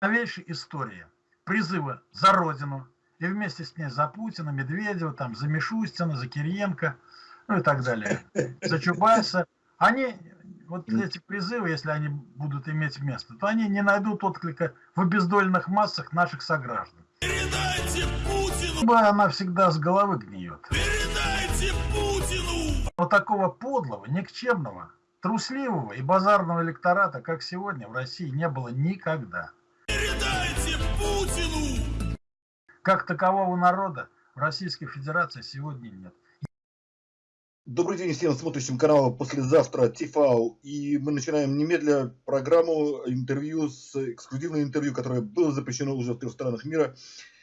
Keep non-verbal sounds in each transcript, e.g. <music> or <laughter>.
новейшей истории призывы за Родину и вместе с ней за Путина, Медведева, там, за Мишустина, за Кириенко, ну и так далее, <laughs> за Чубайса, они, вот эти призывы, если они будут иметь место, то они не найдут отклика в обездоленных массах наших сограждан. Передайте Путину! Она всегда с головы гниет. Передайте Путину! Вот такого подлого, никчемного, трусливого и базарного электората, как сегодня, в России не было никогда. Как такового народа в Российской Федерации сегодня нет. Добрый день всем смотрящим канал «Послезавтра ТИФАУ». И мы начинаем немедля программу интервью, с эксклюзивное интервью, которое было запрещено уже в трех странах мира,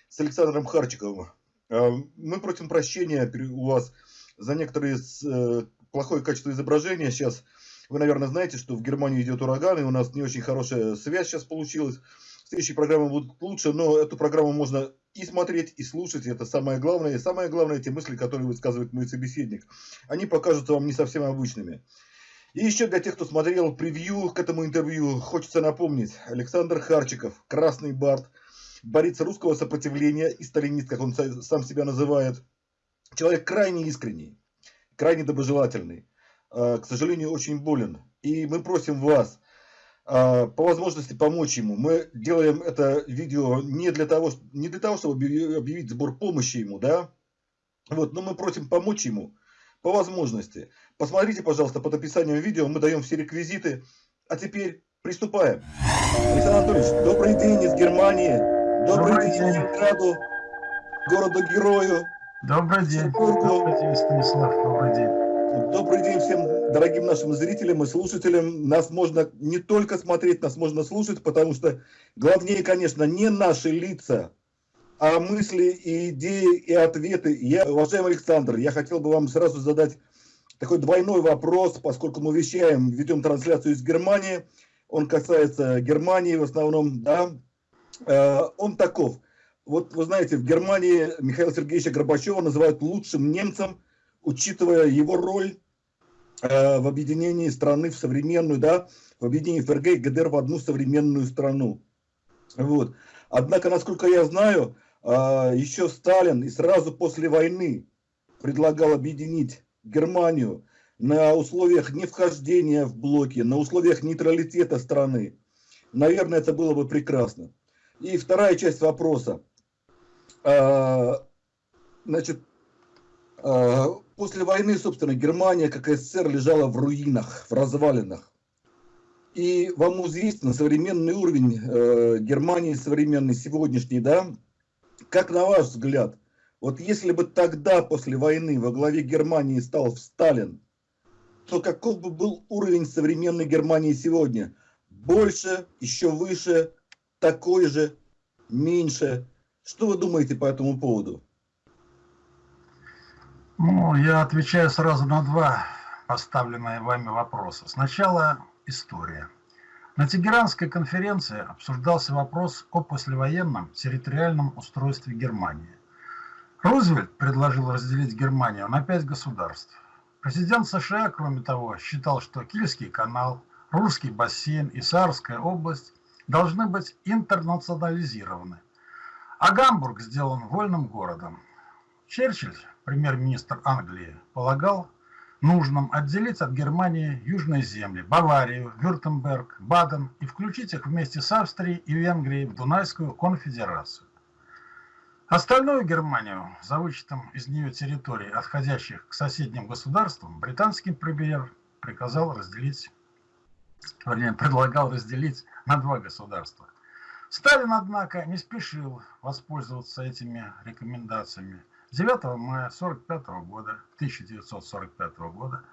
с Александром Харчиковым. А, мы просим прощения у вас за некоторые э, плохое качество изображения. Сейчас вы, наверное, знаете, что в Германии идет ураган, и у нас не очень хорошая связь сейчас получилась. Следующие программы будут лучше, но эту программу можно и смотреть, и слушать. Это самое главное. И самое главное, те мысли, которые высказывает мой собеседник, они покажутся вам не совсем обычными. И еще для тех, кто смотрел превью к этому интервью, хочется напомнить. Александр Харчиков, Красный Барт, борец русского сопротивления и сталинист, как он сам себя называет. Человек крайне искренний, крайне доброжелательный. А, к сожалению, очень болен. И мы просим вас, по возможности помочь ему. Мы делаем это видео не для того, не для того чтобы объявить сбор помощи ему, да, вот, но мы просим помочь ему по возможности. Посмотрите, пожалуйста, под описанием видео, мы даем все реквизиты. А теперь приступаем. Александр Анатольевич, добрый день из Германии. Добрый, добрый день Ленинграду, городу-герою. Добрый день. Добрый день, Станислав. Добрый день. Добрый день всем дорогим нашим зрителям и слушателям. Нас можно не только смотреть, нас можно слушать, потому что главнее, конечно, не наши лица, а мысли и идеи и ответы. Я, уважаемый Александр, я хотел бы вам сразу задать такой двойной вопрос, поскольку мы вещаем, ведем трансляцию из Германии. Он касается Германии в основном, да. Э, он таков. Вот вы знаете, в Германии Михаила Сергеевича Горбачева называют лучшим немцем – учитывая его роль в объединении страны в современную, да, в объединении ФРГ и ГДР в одну современную страну. Вот. Однако, насколько я знаю, э, еще Сталин и сразу после войны предлагал объединить Германию на условиях не вхождения в блоки, на условиях нейтралитета страны. Наверное, это было бы прекрасно. И вторая часть вопроса. Э, значит, э, После войны, собственно, Германия, как СССР, лежала в руинах, в развалинах. И вам известно современный уровень э, Германии, современный, сегодняшний, да? Как на ваш взгляд, вот если бы тогда, после войны, во главе Германии стал Сталин, то каков бы был уровень современной Германии сегодня? Больше, еще выше, такой же, меньше? Что вы думаете по этому поводу? Ну, я отвечаю сразу на два поставленные вами вопроса. Сначала история. На Тегеранской конференции обсуждался вопрос о послевоенном территориальном устройстве Германии. Рузвельт предложил разделить Германию на пять государств. Президент США, кроме того, считал, что Кильский канал, Русский бассейн и Саарская область должны быть интернационализированы, а Гамбург сделан вольным городом. Черчилль премьер-министр Англии, полагал нужным отделить от Германии южные земли, Баварию, Вюртемберг, Баден и включить их вместе с Австрией и Венгрией в Дунайскую конфедерацию. Остальную Германию, за вычетом из нее территорий, отходящих к соседним государствам, британский премьер приказал разделить, вернее, предлагал разделить на два государства. Сталин, однако, не спешил воспользоваться этими рекомендациями. 9 мая 45 года, 1945 года,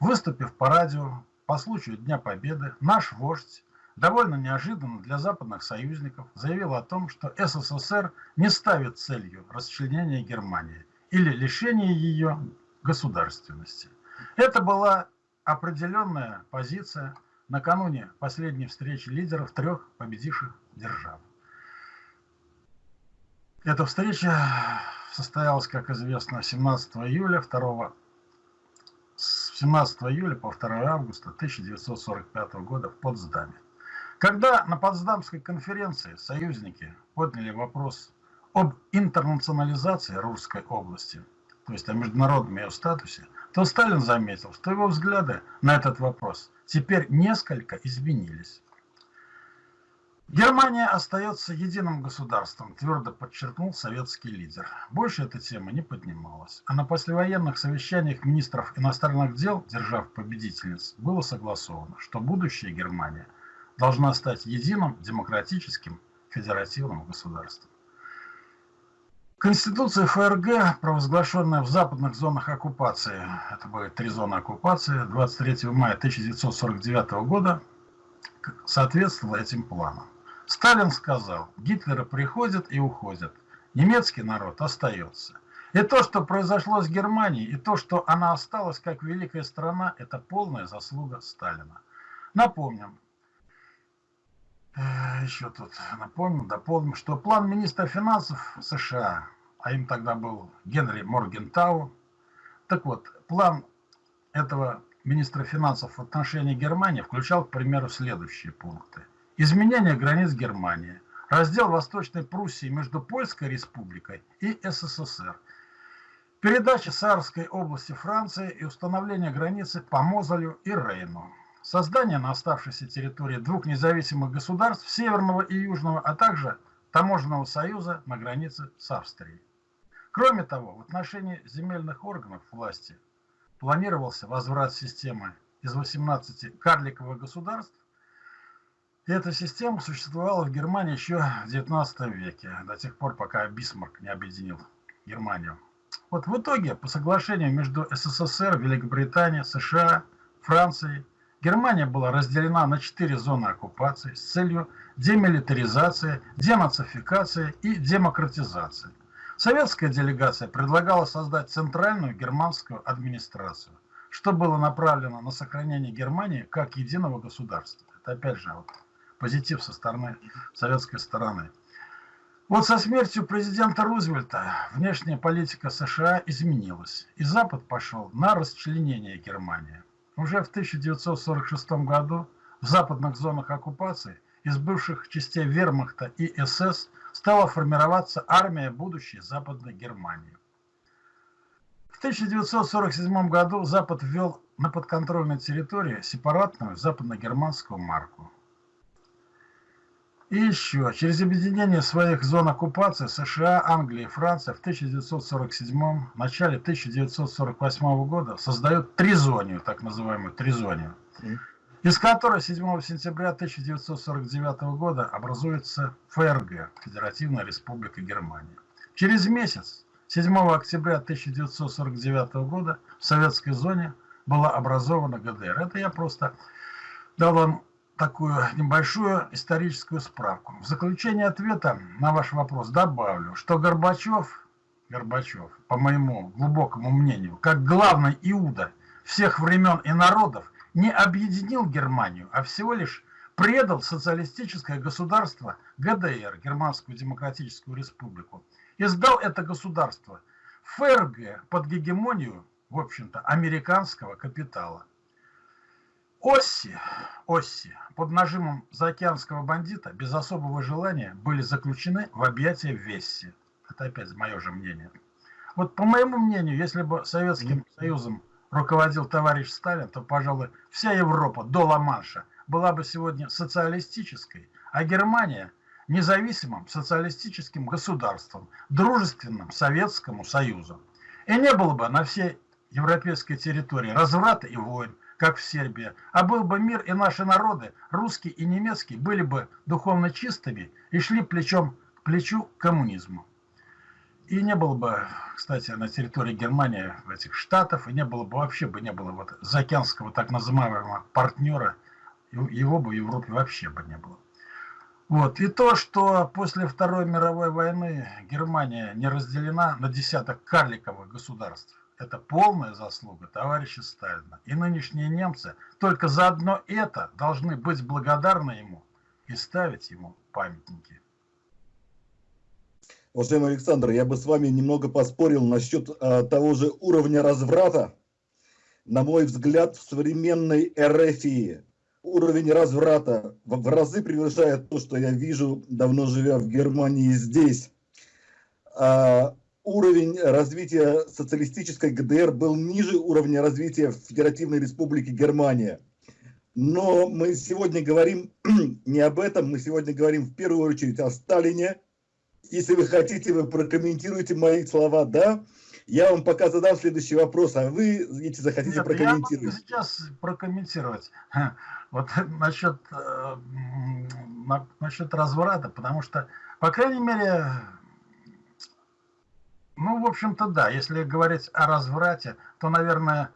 выступив по радио по случаю Дня Победы, наш вождь, довольно неожиданно для западных союзников, заявил о том, что СССР не ставит целью расчленения Германии или лишения ее государственности. Это была определенная позиция накануне последней встречи лидеров трех победивших держав. Эта встреча состоялась, как известно, 17 июля 2 с 17 июля по 2 августа 1945 года в Потсдаме. Когда на Потсдамской конференции союзники подняли вопрос об интернационализации Русской области, то есть о международном ее статусе, то Сталин заметил, что его взгляды на этот вопрос теперь несколько изменились. Германия остается единым государством, твердо подчеркнул советский лидер. Больше эта тема не поднималась. А на послевоенных совещаниях министров иностранных дел, держав победительниц, было согласовано, что будущее Германия должна стать единым демократическим федеративным государством. Конституция ФРГ, провозглашенная в западных зонах оккупации, это были три зоны оккупации, 23 мая 1949 года, соответствовала этим планам. Сталин сказал, Гитлера приходят и уходят, немецкий народ остается. И то, что произошло с Германией, и то, что она осталась как великая страна, это полная заслуга Сталина. Напомним, э, еще тут напомним, дополним, что план министра финансов США, а им тогда был Генри Моргентау, так вот, план этого министра финансов в отношении Германии включал, к примеру, следующие пункты – изменение границ Германии, раздел Восточной Пруссии между Польской республикой и СССР, передача Саарской области Франции и установление границы по Мозолю и Рейну, создание на оставшейся территории двух независимых государств Северного и Южного, а также таможенного союза на границе с Австрией. Кроме того, в отношении земельных органов власти планировался возврат системы из 18 карликовых государств эта система существовала в Германии еще в 19 веке, до тех пор, пока Бисмарк не объединил Германию. Вот в итоге, по соглашению между СССР, Великобританией, США, Францией, Германия была разделена на четыре зоны оккупации с целью демилитаризации, денацификации и демократизации. Советская делегация предлагала создать центральную германскую администрацию, что было направлено на сохранение Германии как единого государства. Это опять же вот позитив со стороны советской стороны. Вот со смертью президента Рузвельта внешняя политика США изменилась, и Запад пошел на расчленение Германии. Уже в 1946 году в западных зонах оккупации из бывших частей Вермахта и СС стала формироваться армия будущей Западной Германии. В 1947 году Запад ввел на подконтрольной территории сепаратную западно-германскую марку. И еще, через объединение своих зон оккупации США, Англия и Франция в 1947 начале 1948 года создают тризонию, так называемую тризонию, из которой 7 сентября 1949 года образуется ФРГ, Федеративная Республика Германия. Через месяц, 7 октября 1949 года, в советской зоне была образована ГДР. Это я просто дал вам такую небольшую историческую справку. В заключение ответа на ваш вопрос добавлю, что Горбачев, Горбачев, по моему глубокому мнению, как главный Иуда всех времен и народов, не объединил Германию, а всего лишь предал социалистическое государство ГДР, Германскую Демократическую Республику, и сдал это государство ФРГ под гегемонию, в общем-то, американского капитала. Осси, Осси под нажимом заокеанского бандита без особого желания были заключены в объятия Весси. Это опять мое же мнение. Вот по моему мнению, если бы Советским Союзом руководил товарищ Сталин, то, пожалуй, вся Европа до Ла-Манша была бы сегодня социалистической, а Германия – независимым социалистическим государством, дружественным Советскому Союзу. И не было бы на всей европейской территории разврата и войн, как в Сербии, а был бы мир, и наши народы, русский и немецкий, были бы духовно чистыми и шли плечом к плечу к коммунизму. И не было бы, кстати, на территории Германии этих штатов, и не было бы вообще бы не было вот заокеанского так называемого партнера, его бы в Европе вообще бы не было. Вот. И то, что после Второй мировой войны Германия не разделена на десяток карликовых государств, это полная заслуга товарища Сталина. И нынешние немцы только за одно это должны быть благодарны ему и ставить ему памятники. Уважаемый Александр, я бы с вами немного поспорил насчет а, того же уровня разврата. На мой взгляд, в современной РФии уровень разврата в, в разы превышает то, что я вижу, давно живя в Германии здесь. А, уровень развития социалистической ГДР был ниже уровня развития Федеративной Республики Германия. Но мы сегодня говорим <clears throat> не об этом, мы сегодня говорим в первую очередь о Сталине. Если вы хотите, вы прокомментируете мои слова, да? Я вам пока задам следующий вопрос, а вы, если захотите, Нет, прокомментировать. Я сейчас прокомментировать. <laughs> Вот насчет, э, насчет разврата, потому что, по крайней мере, ну, в общем-то, да, если говорить о разврате, то, наверное,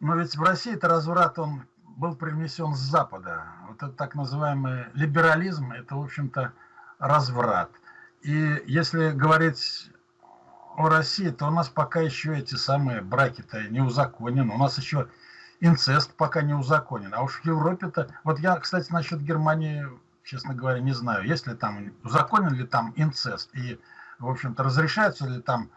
но ведь в России это разврат, он был привнесен с Запада. Вот этот так называемый либерализм, это, в общем-то, разврат. И если говорить о России, то у нас пока еще эти самые браки-то не узаконены. У нас еще инцест пока не узаконен. А уж в Европе-то... Вот я, кстати, насчет Германии, честно говоря, не знаю, есть ли там, узаконен ли там инцест. И, в общем-то, разрешаются ли там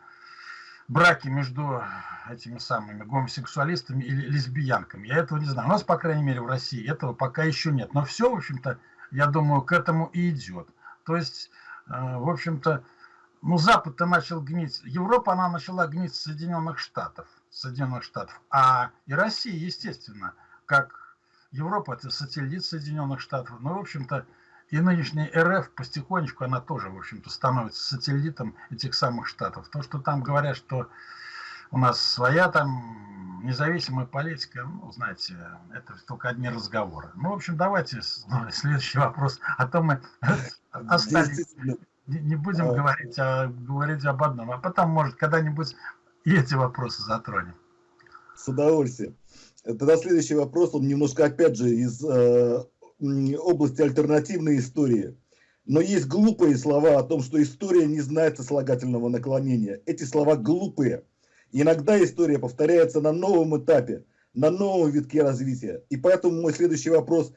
браки между этими самыми гомосексуалистами или лесбиянками. Я этого не знаю. У нас, по крайней мере, в России этого пока еще нет. Но все, в общем-то, я думаю, к этому и идет. То есть, э, в общем-то, ну, Запад-то начал гнить. Европа, она начала гнить Соединенных Штатов. Соединенных Штатов. А и Россия, естественно, как Европа, это сателлит Соединенных Штатов. Ну, в общем-то, и нынешняя РФ потихонечку, она тоже, в общем-то, становится сателлитом этих самых Штатов. То, что там говорят, что у нас своя там независимая политика, ну, знаете, это только одни разговоры. Ну, в общем, давайте <laughs> следующий вопрос. А то мы <laughs> остались не будем а... говорить, а говорить об одном, а потом, может, когда-нибудь и эти вопросы затронем. С удовольствием. Тогда следующий вопрос, он немножко, опять же, из э, области альтернативной истории. Но есть глупые слова о том, что история не знает сослагательного наклонения. Эти слова глупые. Иногда история повторяется на новом этапе, на новом витке развития. И поэтому мой следующий вопрос,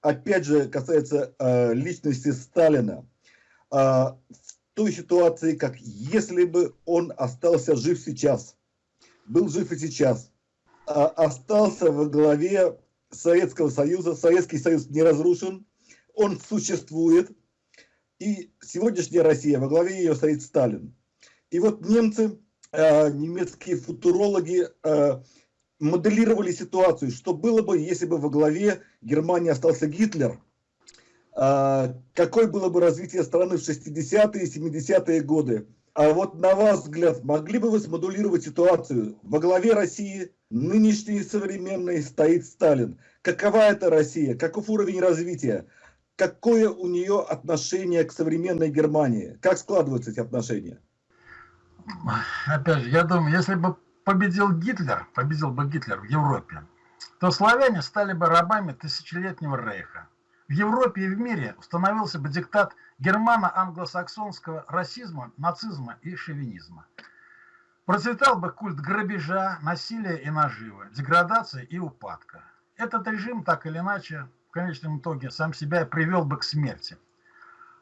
опять же, касается э, личности Сталина. А, в той ситуации, как если бы он остался жив сейчас, был жив и сейчас, а остался во главе Советского Союза, Советский Союз не разрушен, он существует, и сегодняшняя Россия, во главе ее стоит Сталин. И вот немцы, а, немецкие футурологи а, моделировали ситуацию, что было бы, если бы во главе Германии остался Гитлер – а, какое было бы развитие страны в 60-е и 70-е годы. А вот на ваш взгляд, могли бы вы смодулировать ситуацию? Во главе России, нынешней современной, стоит Сталин. Какова это Россия? Каков уровень развития? Какое у нее отношение к современной Германии? Как складываются эти отношения? Опять же, я думаю, если бы победил Гитлер, победил бы Гитлер в Европе, то славяне стали бы рабами тысячелетнего рейха. В Европе и в мире установился бы диктат германо-англосаксонского расизма, нацизма и шовинизма. Процветал бы культ грабежа, насилия и наживы, деградации и упадка. Этот режим так или иначе в конечном итоге сам себя привел бы к смерти.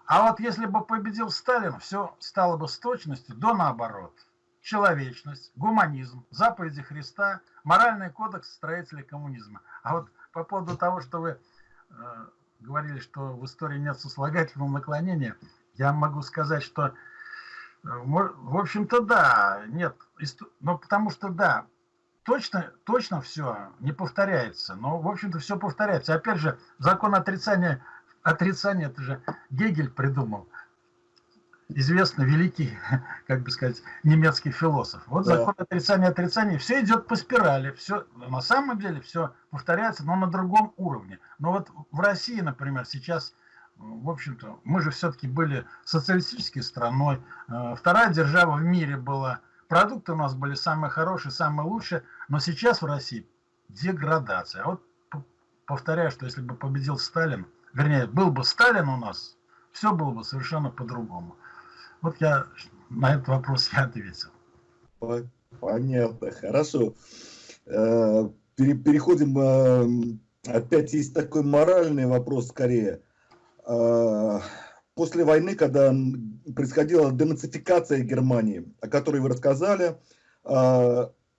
А вот если бы победил Сталин, все стало бы с точностью до наоборот. Человечность, гуманизм, заповеди Христа, моральный кодекс строителей коммунизма. А вот по поводу того, что вы э, говорили, что в истории нет сослагательного наклонения, я могу сказать, что, э, в общем-то, да, нет, но потому что, да, точно, точно все не повторяется, но, в общем-то, все повторяется. Опять же, закон отрицания, отрицания, это же Гегель придумал известный великий, <laughs> как бы сказать, немецкий философ. Вот да. закон отрицания отрицания, все идет по спирали, все на самом деле все повторяется, но на другом уровне. Но вот в России, например, сейчас, в общем-то, мы же все-таки были социалистической страной, э, вторая держава в мире была, продукты у нас были самые хорошие, самые лучшие, но сейчас в России деградация. А вот повторяю, что если бы победил Сталин, вернее, был бы Сталин у нас, все было бы совершенно по-другому. Вот я на этот вопрос я ответил. Понятно, хорошо. Э, переходим, э, опять есть такой моральный вопрос скорее. Э, после войны, когда происходила денацификация Германии, о которой вы рассказали,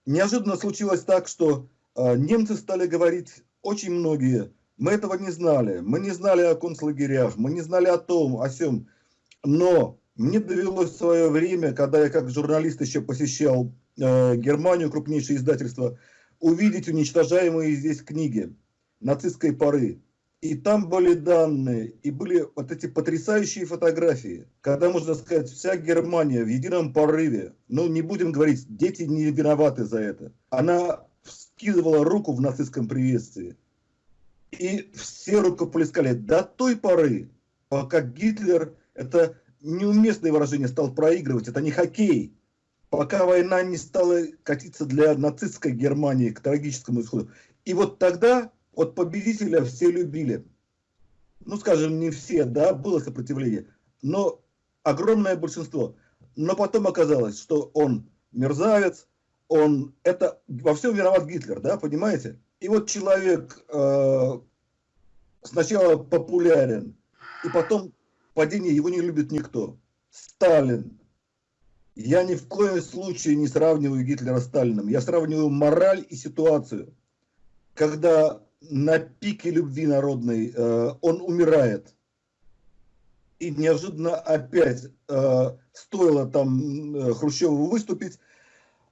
неожиданно случилось так, что немцы стали говорить очень многие, Мы этого не знали. Мы не знали о концлагерях, мы не знали о том, о сем. Но мне довелось в свое время, когда я как журналист еще посещал э, Германию, крупнейшее издательство, увидеть уничтожаемые здесь книги нацистской поры. И там были данные, и были вот эти потрясающие фотографии, когда, можно сказать, вся Германия в едином порыве, ну, не будем говорить, дети не виноваты за это, она вскидывала руку в нацистском приветствии. И все рукоплескали до той поры, пока Гитлер, это неуместное выражение, стал проигрывать, это не хоккей, пока война не стала катиться для нацистской Германии к трагическому исходу. И вот тогда вот победителя все любили. Ну, скажем, не все, да, было сопротивление, но огромное большинство. Но потом оказалось, что он мерзавец, он, это во всем виноват Гитлер, да, понимаете? И вот человек э, сначала популярен, и потом падение, его не любит никто. Сталин. Я ни в коем случае не сравниваю Гитлера с Сталином. Я сравниваю мораль и ситуацию. Когда на пике любви народной э, он умирает. И неожиданно опять э, стоило там э, Хрущеву выступить,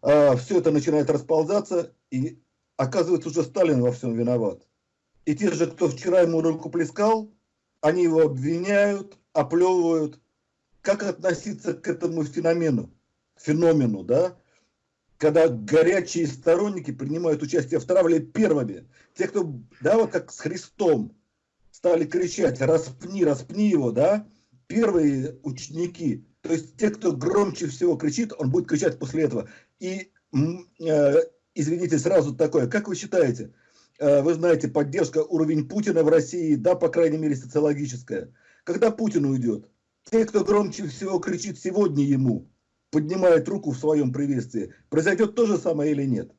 э, все это начинает расползаться, и оказывается уже Сталин во всем виноват. И те же, кто вчера ему руку плескал, они его обвиняют, оплевывают. Как относиться к этому феномену? Феномену, да? когда горячие сторонники принимают участие в травле первыми. Те, кто, да, вот как с Христом стали кричать, распни, распни его, да, первые ученики, то есть те, кто громче всего кричит, он будет кричать после этого. И, э, извините, сразу такое, как вы считаете, э, вы знаете, поддержка, уровень Путина в России, да, по крайней мере, социологическая. Когда Путин уйдет? Те, кто громче всего кричит сегодня ему, поднимает руку в своем приветствии, произойдет то же самое или нет?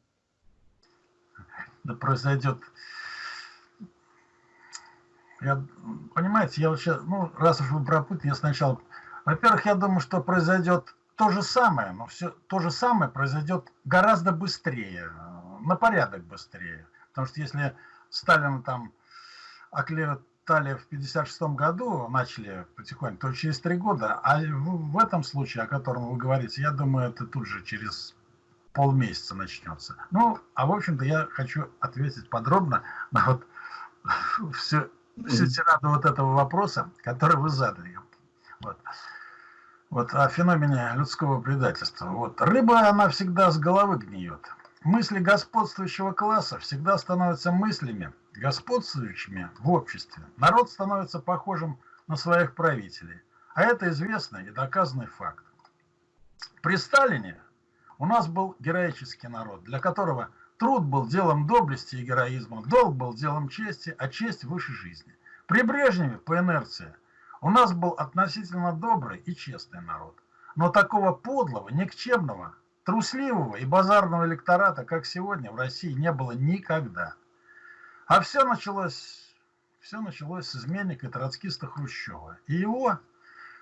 Да произойдет. Я, понимаете, я вообще, ну, раз уж вы про Путина, я сначала... Во-первых, я думаю, что произойдет то же самое, но все то же самое произойдет гораздо быстрее, на порядок быстрее. Потому что если Сталин там оклеветал стали в 56 году, начали потихоньку, то через три года, а в, в этом случае, о котором вы говорите, я думаю, это тут же через полмесяца начнется. Ну, а в общем-то я хочу ответить подробно на вот <laughs> всю, всю тираду вот этого вопроса, который вы задали. Вот. Вот о феномене людского предательства. Вот. Рыба, она всегда с головы гниет. Мысли господствующего класса всегда становятся мыслями, господствующими в обществе. Народ становится похожим на своих правителей. А это известный и доказанный факт. При Сталине у нас был героический народ, для которого труд был делом доблести и героизма, долг был делом чести, а честь выше жизни. При Брежневе, по инерции, у нас был относительно добрый и честный народ. Но такого подлого, никчемного, Трусливого и базарного электората, как сегодня, в России не было никогда. А все началось, все началось с изменника троцкиста Хрущева и его,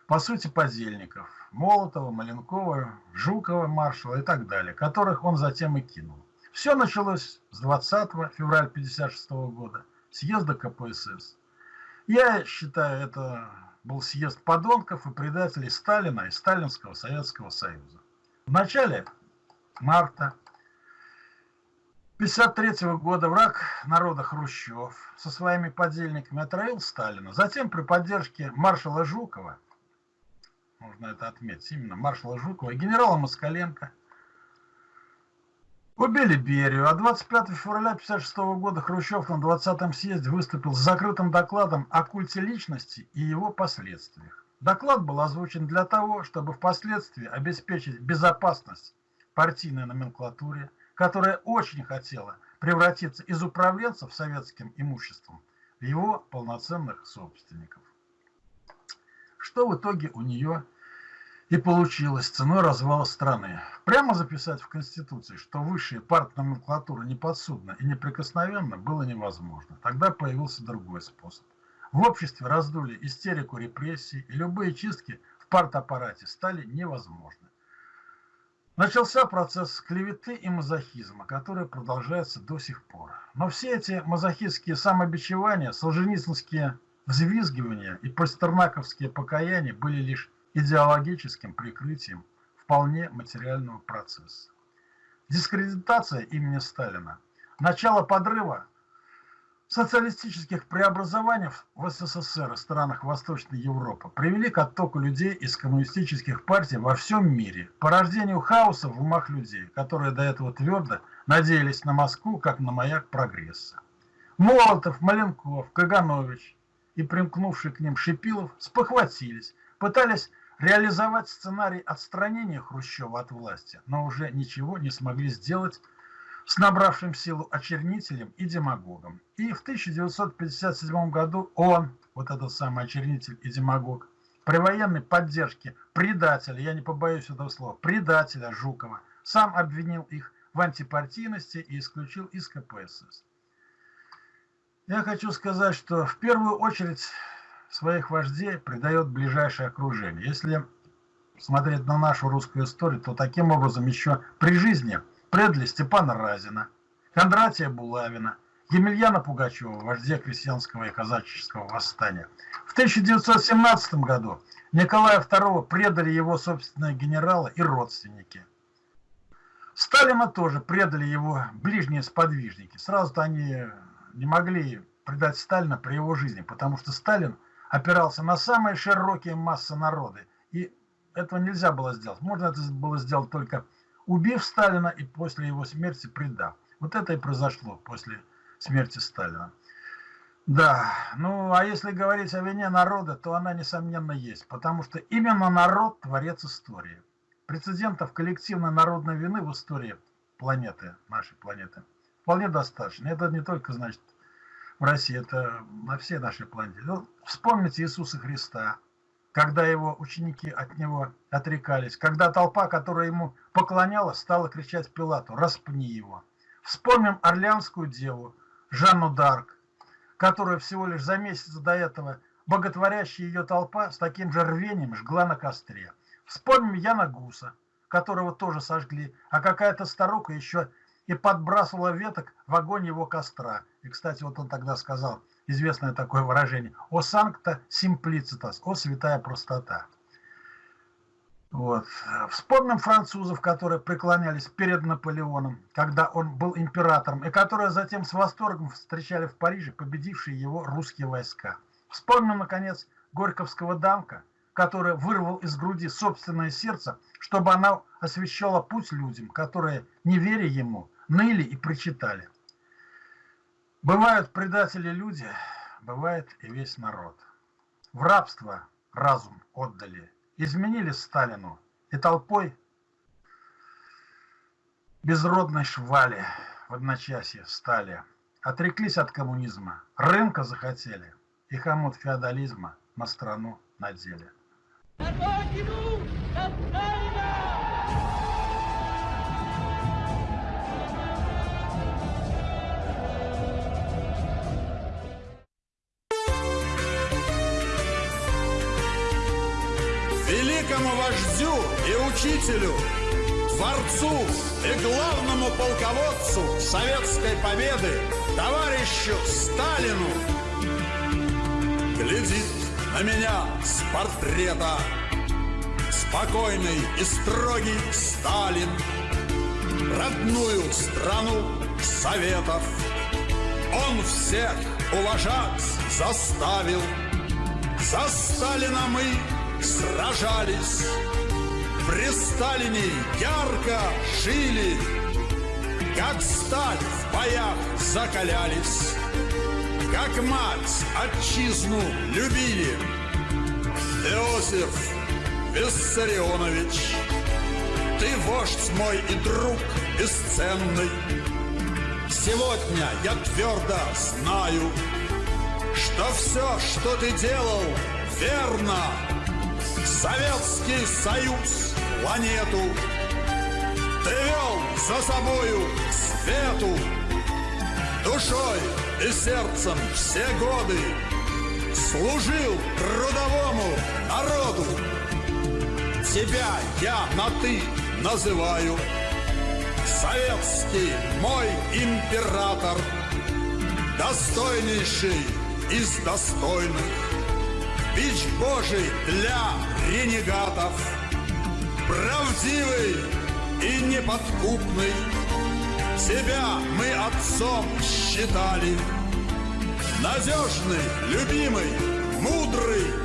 по сути, подельников Молотова, Маленкова, Жукова, маршала и так далее, которых он затем и кинул. Все началось с 20 февраля 1956 года, съезда КПСС. Я считаю, это был съезд подонков и предателей Сталина и Сталинского Советского Союза. В начале марта 1953 года враг народа Хрущев со своими подельниками отравил Сталина. Затем при поддержке маршала Жукова, нужно это отметить, именно маршала Жукова и генерала Москаленко, убили Берию. А 25 февраля 1956 года Хрущев на 20-м съезде выступил с закрытым докладом о культе личности и его последствиях. Доклад был озвучен для того, чтобы впоследствии обеспечить безопасность партийной номенклатуре, которая очень хотела превратиться из управленцев советским имуществом в его полноценных собственников. Что в итоге у нее и получилось ценой развала страны. Прямо записать в Конституции, что высшая партноменклатура неподсудна и неприкосновенна, было невозможно. Тогда появился другой способ. В обществе раздули истерику репрессий, и любые чистки в партаппарате стали невозможны. Начался процесс клеветы и мазохизма, который продолжается до сих пор. Но все эти мазохистские самобичевания, солженицынские взвизгивания и пастернаковские покаяния были лишь идеологическим прикрытием вполне материального процесса. Дискредитация имени Сталина, начало подрыва социалистических преобразований в СССР и странах Восточной Европы привели к оттоку людей из коммунистических партий во всем мире, порождению хаоса в умах людей, которые до этого твердо надеялись на Москву как на маяк прогресса. Молотов, Маленков, Каганович и примкнувший к ним Шипилов спохватились, пытались реализовать сценарий отстранения Хрущева от власти, но уже ничего не смогли сделать с набравшим силу очернителем и демагогом. И в 1957 году он, вот этот самый очернитель и демагог, при военной поддержке предателя, я не побоюсь этого слова, предателя Жукова, сам обвинил их в антипартийности и исключил из КПСС. Я хочу сказать, что в первую очередь своих вождей предает ближайшее окружение. Если смотреть на нашу русскую историю, то таким образом еще при жизни – предли Степана Разина, Кондратия Булавина, Емельяна Пугачева, вождя крестьянского и казаческого восстания. В 1917 году Николая II предали его собственные генералы и родственники. Сталина тоже предали его ближние сподвижники. Сразу-то они не могли предать Сталина при его жизни, потому что Сталин опирался на самые широкие массы народа. И этого нельзя было сделать. Можно это было сделать только убив Сталина и после его смерти предав. Вот это и произошло после смерти Сталина. Да, ну а если говорить о вине народа, то она, несомненно, есть, потому что именно народ – творец истории. Прецедентов коллективной народной вины в истории планеты, нашей планеты, вполне достаточно. Это не только, значит, в России, это на всей нашей планете. Ну, вспомните Иисуса Христа, когда его ученики от него отрекались, когда толпа, которая ему поклонялась, стала кричать Пилату «Распни его». Вспомним Орлеанскую деву Жанну Дарк, которая всего лишь за месяц до этого боготворящая ее толпа с таким же рвением жгла на костре. Вспомним Яна Гуса, которого тоже сожгли, а какая-то старуха еще и подбрасывала веток в огонь его костра. И, кстати, вот он тогда сказал – известное такое выражение, «О санкта симплицитас», «О святая простота». Вот. Вспомним французов, которые преклонялись перед Наполеоном, когда он был императором, и которые затем с восторгом встречали в Париже победившие его русские войска. Вспомним, наконец, Горьковского дамка, который вырвал из груди собственное сердце, чтобы она освещала путь людям, которые, не веря ему, ныли и причитали. Бывают предатели люди, бывает и весь народ. В рабство разум отдали, изменили Сталину и толпой безродной швали в одночасье стали. Отреклись от коммунизма, рынка захотели и хомут феодализма на страну надели. Родину! великому учителю, творцу и главному полководцу советской победы, товарищу Сталину. Глядит на меня с портрета спокойный и строгий Сталин, родную страну Советов. Он всех уважать заставил. За Сталина мы сражались, При Сталине ярко жили, Как сталь в боях закалялись, Как мать отчизну любили. Иосиф Виссарионович, Ты вождь мой и друг бесценный, Сегодня я твердо знаю, Что все, что ты делал, верно, Советский Союз, планету Ты вел за собою свету Душой и сердцем все годы Служил трудовому народу. Тебя я на «ты» называю. Советский мой император Достойнейший из достойных Бич Божий для ренегатов. Правдивый и неподкупный. Тебя мы отцом считали. Надежный, любимый, мудрый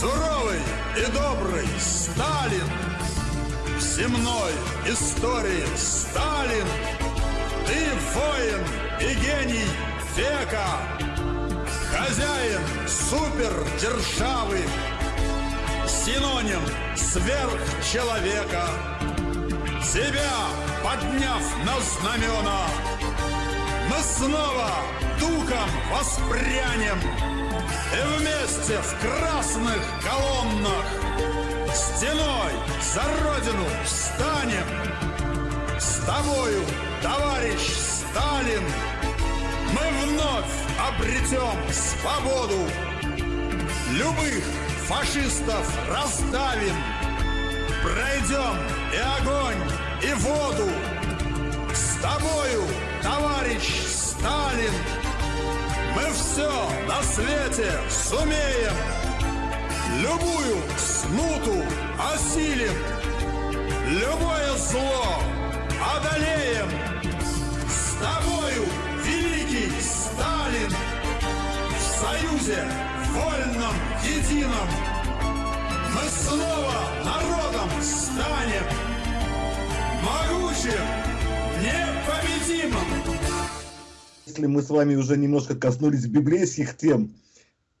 Суровый и добрый Сталин. В земной истории Сталин. Ты воин и гений века Хозяин супердержавы. Синоним сверхчеловека. Тебя подняв на знамена. Мы снова духом воспрянем. И вместе в красных колоннах Стеной за родину встанем. С тобою, товарищ Сталин Мы вновь обретем свободу. Любых фашистов раздавим. Пройдем и огонь, и воду. С тобою, товарищ Сталин. Мы все на свете сумеем. Любую смуту осилим. Любое зло одолеем. С тобою, союзе вольном, едином. Мы снова народом станем Могучим, непобедимым. Если мы с вами уже немножко коснулись библейских тем,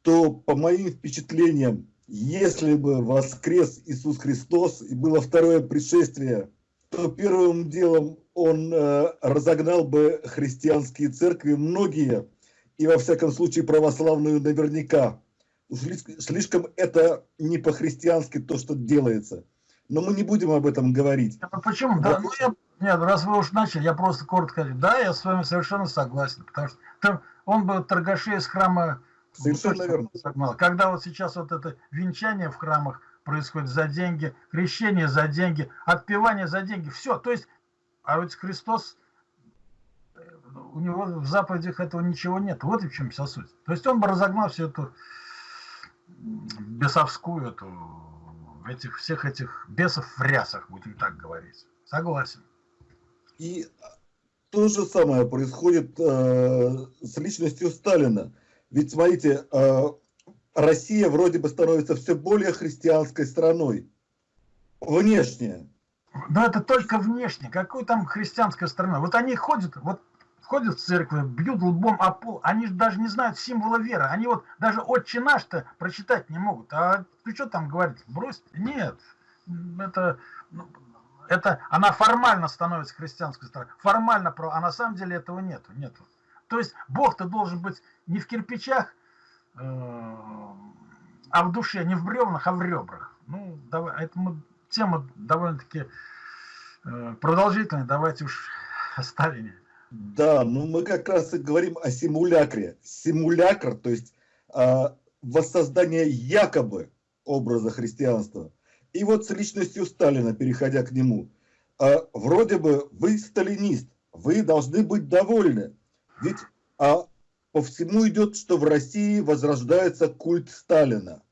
то по моим впечатлениям, если бы воскрес Иисус Христос и было второе пришествие, то первым делом он э, разогнал бы христианские церкви, многие, и во всяком случае православную наверняка. Слишком, это не по-христиански то, что делается. Но мы не будем об этом говорить. А почему? Да, ну, я, нет, раз вы уж начали, я просто коротко говорю. Да, я с вами совершенно согласен. Потому что там, он бы торгашей из храма Совершенно верно. Согнал. Когда вот сейчас вот это венчание в храмах происходит за деньги, крещение за деньги, отпевание за деньги, все. То есть, а ведь Христос, у него в заповедях этого ничего нет. Вот и в чем вся суть. То есть он бы разогнал всю эту бесовскую, эту, этих, всех этих бесов в рясах, будем так говорить. Согласен. И то же самое происходит э, с личностью Сталина. Ведь смотрите, э, Россия вроде бы становится все более христианской страной. Внешне. Но это только внешне. Какой там христианская страна? Вот они ходят, вот ходят в церковь, бьют лбом о пол, они же даже не знают символа веры. Они вот даже «Отче наш»-то прочитать не могут. А ты что там говорить? Брось. Нет. Это, ну, это она формально становится христианской страной. Формально, а на самом деле этого нету. нету. То есть Бог-то должен быть не в кирпичах, э, а в душе, не в бревнах, а в ребрах. Ну, давай, это мы, тема довольно-таки э, продолжительная, давайте уж оставим ее. Да, ну мы как раз и говорим о симулякре. Симулякр, то есть э, воссоздание якобы образа христианства. И вот с личностью Сталина, переходя к нему, э, вроде бы вы сталинист, вы должны быть довольны. Ведь а, по всему идет, что в России возрождается культ Сталина.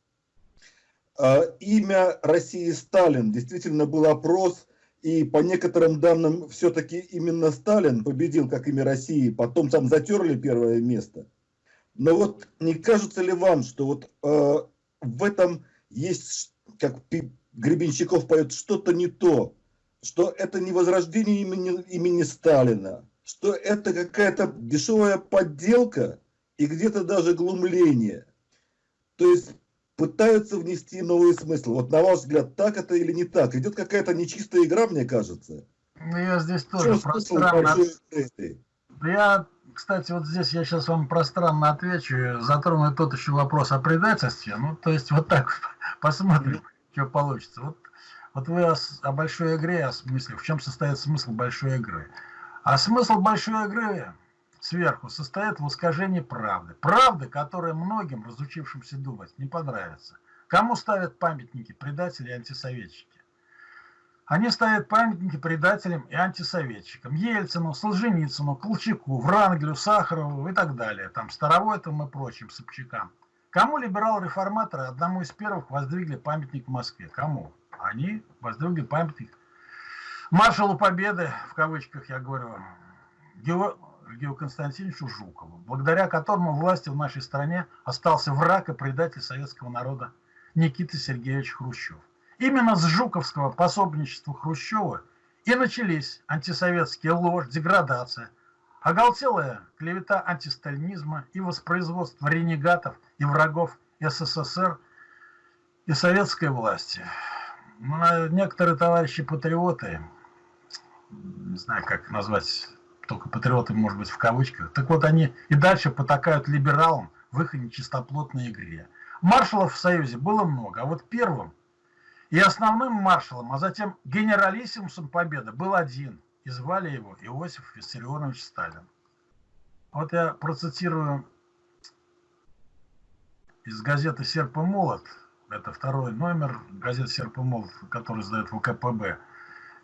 А, имя России Сталин, действительно был опрос и по некоторым данным, все-таки именно Сталин победил как имя России, потом там затерли первое место. Но вот не кажется ли вам, что вот э, в этом есть, как Гребенщиков поет, что-то не то, что это не возрождение имени, имени Сталина, что это какая-то дешевая подделка и где-то даже глумление. То есть пытаются внести новые смыслы. Вот на ваш взгляд, так это или не так? Идет какая-то нечистая игра, мне кажется. Ну, я здесь тоже пространно... Я, кстати, вот здесь я сейчас вам пространно отвечу, затрону тот еще вопрос о предательстве. Ну, то есть вот так <laughs> посмотрим, что получится. Вот, вот вы о, о большой игре, о смысле, в чем состоит смысл большой игры. А смысл большой игры сверху состоит в искажении правды. Правды, которая многим, разучившимся думать, не понравится. Кому ставят памятники предатели и антисоветчики? Они ставят памятники предателям и антисоветчикам. Ельцину, Солженицыну, Колчаку, Врангелю, Сахарову и так далее. Там Старовойтам и прочим Собчакам. Кому либерал-реформаторы одному из первых воздвигли памятник в Москве? Кому? Они воздвигли памятник маршалу Победы, в кавычках я говорю, Георгию Константиновичу Жукову, благодаря которому власти в нашей стране остался враг и предатель советского народа Никита Сергеевич Хрущев. Именно с жуковского пособничества Хрущева и начались антисоветские ложь, деградация, оголтелая клевета антисталинизма и воспроизводство ренегатов и врагов СССР и советской власти. Ну, некоторые товарищи-патриоты, не знаю, как назвать, только патриоты, может быть, в кавычках, так вот они и дальше потакают либералам в их нечистоплотной игре. Маршалов в Союзе было много, а вот первым и основным маршалом, а затем генералиссимусом Победы был один, и звали его Иосиф Виссарионович Сталин. Вот я процитирую из газеты «Серп и молот», это второй номер газеты «Серп и молот», который издает ВКПБ,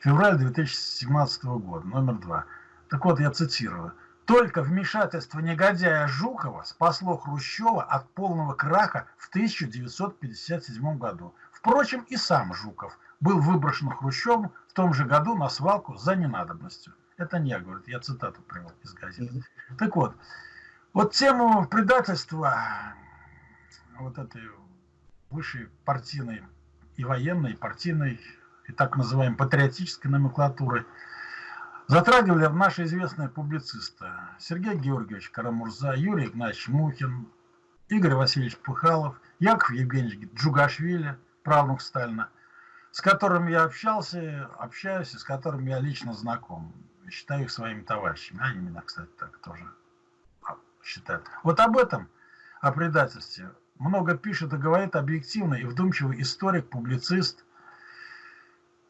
февраль 2017 года, номер два. Так вот, я цитирую. Только вмешательство негодяя Жукова спасло Хрущева от полного краха в 1957 году. Впрочем, и сам Жуков был выброшен Хрущевым в том же году на свалку за ненадобностью. Это не говорит, я цитату привел из газеты. Так вот, вот тему предательства вот этой высшей партийной и военной, и партийной, и так называемой патриотической номенклатуры затрагивали наши известные публицисты Сергей Георгиевич Карамурза, Юрий Игнатьевич Мухин, Игорь Васильевич Пыхалов, Яков Евгеньевич Джугашвили – правнук Сталина, с которым я общался, общаюсь и с которым я лично знаком. Считаю их своими товарищами. Они меня, кстати, так тоже считают. Вот об этом, о предательстве, много пишет и говорит объективный и вдумчивый историк, публицист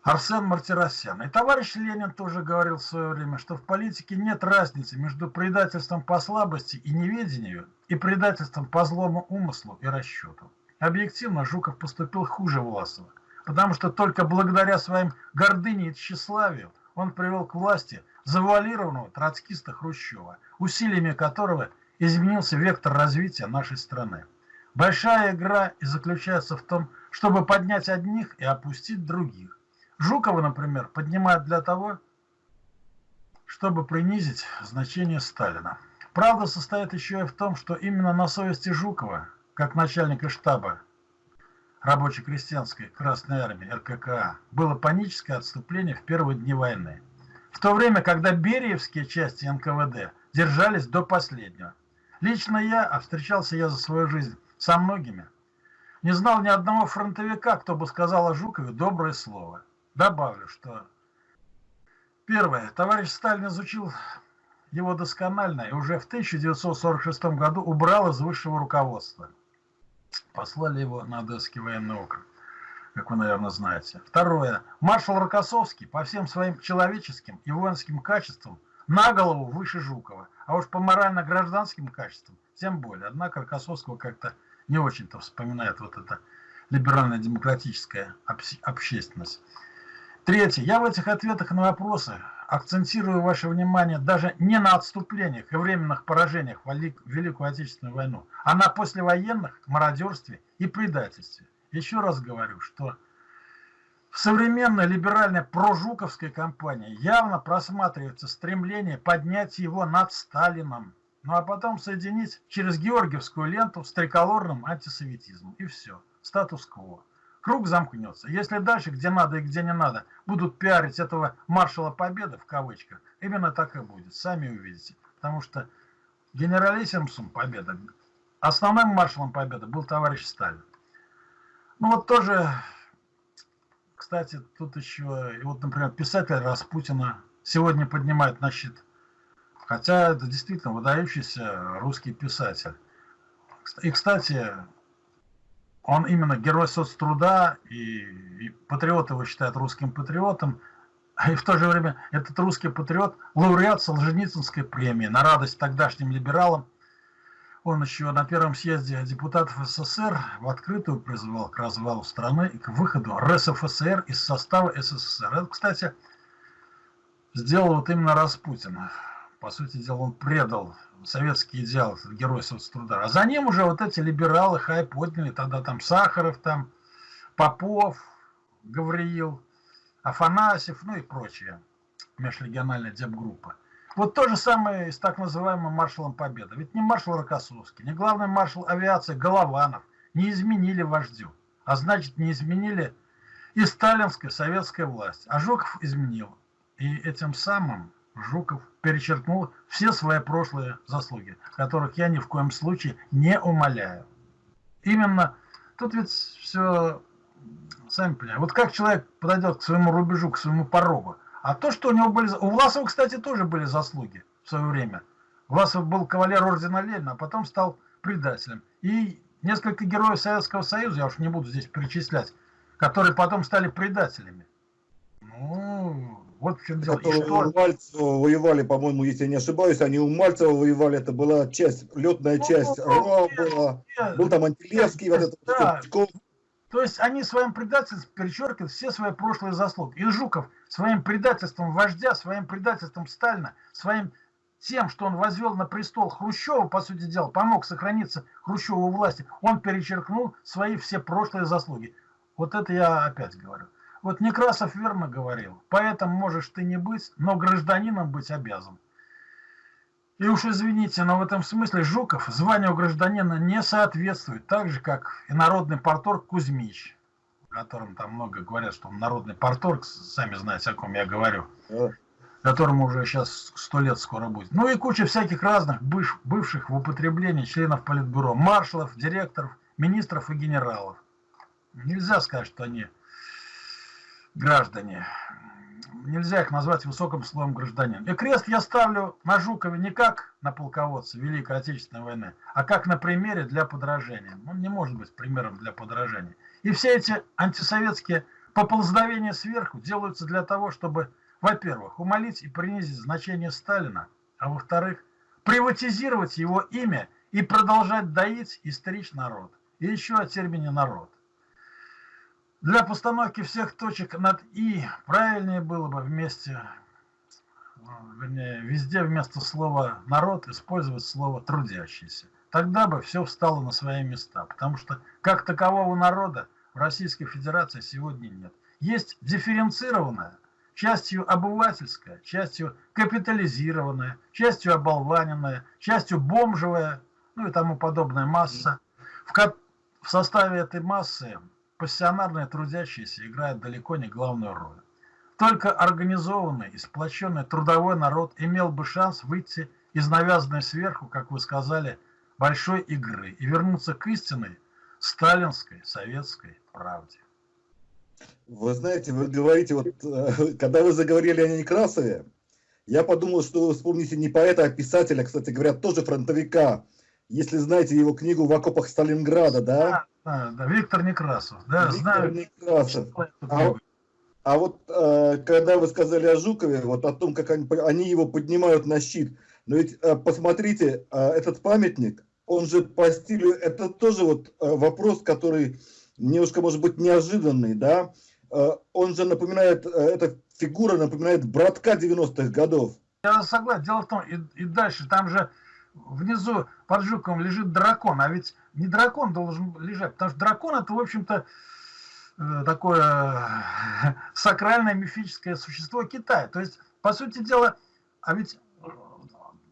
Арсен Мартиросян. И товарищ Ленин тоже говорил в свое время, что в политике нет разницы между предательством по слабости и неведению и предательством по злому умыслу и расчету. Объективно Жуков поступил хуже Власова, потому что только благодаря своим гордыне и тщеславию он привел к власти завуалированного троцкиста Хрущева, усилиями которого изменился вектор развития нашей страны. Большая игра и заключается в том, чтобы поднять одних и опустить других. Жукова, например, поднимают для того, чтобы принизить значение Сталина. Правда состоит еще и в том, что именно на совести Жукова как начальника штаба рабоче-крестьянской Красной Армии РККА было паническое отступление в первые дни войны. В то время, когда бериевские части НКВД держались до последнего. Лично я, а встречался я за свою жизнь со многими, не знал ни одного фронтовика, кто бы сказал о Жукове доброе слово. Добавлю, что первое, товарищ Сталин изучил его досконально и уже в 1946 году убрал из высшего руководства – Послали его на Одесский военный округ, как вы, наверное, знаете. Второе. Маршал Рокоссовский по всем своим человеческим и воинским качествам на голову выше Жукова. А уж по морально-гражданским качествам тем более. Однако Рокоссовского как-то не очень-то вспоминает вот эта либерально-демократическая общественность. Третье. Я в этих ответах на вопросы акцентирую ваше внимание даже не на отступлениях и временных поражениях в Великую Отечественную войну, а на послевоенных мародерстве и предательстве. Еще раз говорю, что в современной либеральной прожуковской кампании явно просматривается стремление поднять его над Сталином, ну а потом соединить через Георгиевскую ленту с триколорным антисоветизмом. И все. Статус-кво круг замкнется. Если дальше, где надо и где не надо, будут пиарить этого маршала победы, в кавычках, именно так и будет. Сами увидите. Потому что генералиссимусом победы, основным маршалом победы был товарищ Сталин. Ну вот тоже, кстати, тут еще, вот, например, писатель Распутина сегодня поднимает на щит. Хотя это действительно выдающийся русский писатель. И, кстати, он именно герой соцтруда, и, и патриот его считают русским патриотом, <laughs> и в то же время этот русский патриот – лауреат Солженицынской премии на радость тогдашним либералам. Он еще на первом съезде депутатов СССР в открытую призывал к развалу страны и к выходу РСФСР из состава СССР. Это, кстати, сделал вот именно Распутин. По сути дела, он предал советский идеал, герой соцтруда. А за ним уже вот эти либералы хай подняли, тогда там Сахаров, там Попов, Гавриил, Афанасьев, ну и прочие, межрегиональная депгруппа. Вот то же самое с так называемым маршалом Победы. Ведь не маршал Рокоссовский, не главный маршал авиации Голованов не изменили вождю. А значит, не изменили и сталинская советская власть. А Жуков изменил. И этим самым Жуков перечеркнул все свои прошлые заслуги, которых я ни в коем случае не умоляю. Именно тут ведь все, сами понимаете, вот как человек подойдет к своему рубежу, к своему порогу, а то, что у него были... У Власова, кстати, тоже были заслуги в свое время. Власов был кавалер ордена Ленина, а потом стал предателем. И несколько героев Советского Союза, я уж не буду здесь перечислять, которые потом стали предателями. Ну, вот в чем дело. И что... у Мальцева воевали, по-моему, если я не ошибаюсь, они у Мальцева воевали, это была часть, летная ну, часть, ну, РОА была, был там Антилевский, вот это, да. То есть они своим предательством перечеркивают все свои прошлые заслуги. И Жуков своим предательством вождя, своим предательством Сталина, своим тем, что он возвел на престол Хрущева, по сути дела, помог сохраниться Хрущеву власти, он перечеркнул свои все прошлые заслуги. Вот это я опять говорю. Вот Некрасов верно говорил, поэтому можешь ты не быть, но гражданином быть обязан. И уж извините, но в этом смысле Жуков званию гражданина не соответствует, так же, как и народный порторг Кузьмич, о котором там много говорят, что он народный порторг, сами знаете, о ком я говорю, которому уже сейчас сто лет скоро будет. Ну и куча всяких разных быв, бывших в употреблении членов Политбюро, маршалов, директоров, министров и генералов. Нельзя сказать, что они граждане нельзя их назвать высоким слоем гражданин. И крест я ставлю на Жукове не как на полководца Великой Отечественной войны, а как на примере для подражения. Он не может быть примером для подражания. И все эти антисоветские поползновения сверху делаются для того, чтобы, во-первых, умолить и принизить значение Сталина, а во-вторых, приватизировать его имя и продолжать доить и стричь народ. И еще о термине «народ». Для постановки всех точек над «и» правильнее было бы вместе, вернее, везде вместо слова «народ» использовать слово «трудящийся». Тогда бы все встало на свои места, потому что как такового народа в Российской Федерации сегодня нет. Есть дифференцированная, частью обывательская, частью капитализированная, частью оболваненная, частью бомжевая, ну и тому подобная масса. В, в составе этой массы пассионарные трудящиеся играют далеко не главную роль. Только организованный и сплоченный трудовой народ имел бы шанс выйти из навязанной сверху, как вы сказали, большой игры и вернуться к истинной сталинской советской правде. Вы знаете, вы говорите, вот э, когда вы заговорили о Некрасове, я подумал, что вы вспомните не поэта, а писателя, кстати говоря, тоже фронтовика. Если знаете его книгу «В окопах Сталинграда», да? Да, да, Виктор Некрасов. Да, Виктор знаю. Некрасов. А, а вот э, когда вы сказали о Жукове, вот о том, как они, они его поднимают на щит, но ведь э, посмотрите, э, этот памятник, он же по стилю, это тоже вот э, вопрос, который немножко может быть неожиданный, да? Э, он же напоминает, э, эта фигура напоминает братка 90-х годов. Я согласен. Дело в том, и, и дальше, там же внизу под Жуковым лежит дракон, а ведь не дракон должен лежать, потому что дракон это, в общем-то, э, такое <laughs> сакральное мифическое существо Китая. То есть, по сути дела, а ведь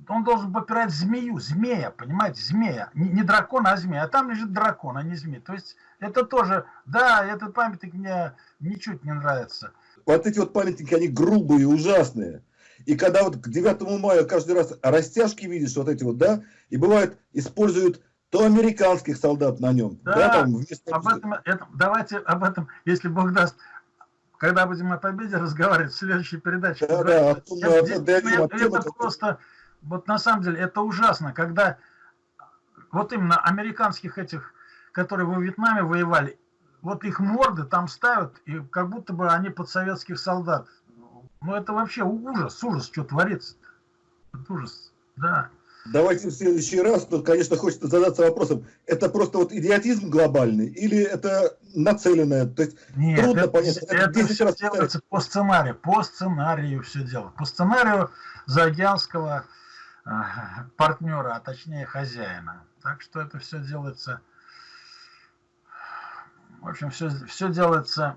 он должен попирать змею, змея, понимаете, змея. Не, не дракон, а змея. А там лежит дракон, а не змея. То есть это тоже, да, этот памятник мне ничуть не нравится. Вот эти вот памятники, они грубые, ужасные. И когда вот к 9 мая каждый раз растяжки видишь, вот эти вот, да, и бывает, используют то американских солдат на нем. Да, да там вместо... об этом, это, давайте об этом, если Бог даст, когда будем о победе разговаривать в следующей передаче. Да, да, это, это, это, это просто, вот на самом деле, это ужасно, когда вот именно американских этих, которые во Вьетнаме воевали, вот их морды там ставят, и как будто бы они под советских солдат ну это вообще ужас, ужас, что творится -то. Это ужас, да. Давайте в следующий раз, то, конечно, хочется задаться вопросом, это просто вот идиотизм глобальный или это нацеленное? То есть Нет, трудно это, понять. Это, это все раз делается по сценарию, по сценарию все дело. По сценарию заокеанского э, партнера, а точнее хозяина. Так что это все делается, в общем, все, все делается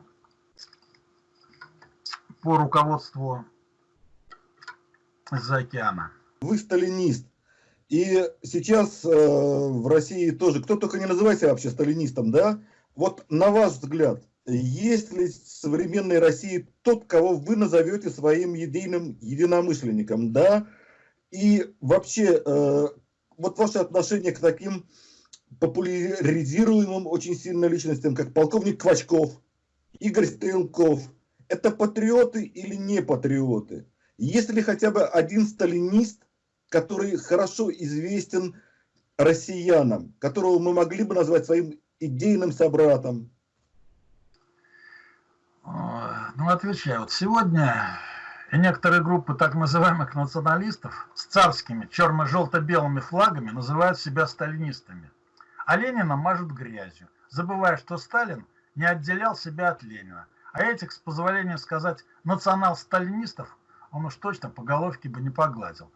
по руководству из-за океана. Вы сталинист. И сейчас э, в России тоже, кто только не называется вообще сталинистом, да? Вот на ваш взгляд, есть ли в современной России тот, кого вы назовете своим единым единомышленником, да? И вообще, э, вот ваше отношение к таким популяризируемым очень сильно личностям, как полковник Квачков, Игорь Стрелков, это патриоты или не патриоты? Есть ли хотя бы один сталинист, который хорошо известен россиянам, которого мы могли бы назвать своим идейным собратом? Ну, отвечаю. Вот сегодня некоторые группы так называемых националистов с царскими черно-желто-белыми флагами называют себя сталинистами. А Ленина мажут грязью, забывая, что Сталин не отделял себя от Ленина. А этих, с позволения сказать, национал-сталинистов он уж точно по головке бы не погладил.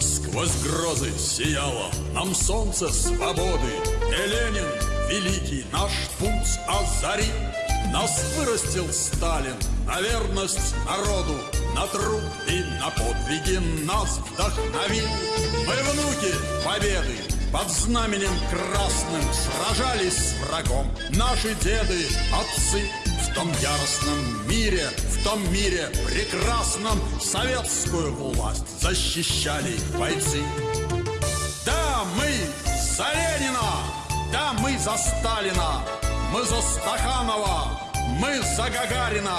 Сквозь грозы сияло нам солнце свободы, И Ленин, великий наш путь озарит. Нас вырастил Сталин на верность народу, На труд и на подвиги нас вдохновил. Мы внуки победы, под знаменем красным Сражались с врагом наши деды, отцы В том яростном мире, в том мире прекрасном Советскую власть защищали бойцы Да, мы за Ленина, да, мы за Сталина Мы за Стаханова, мы за Гагарина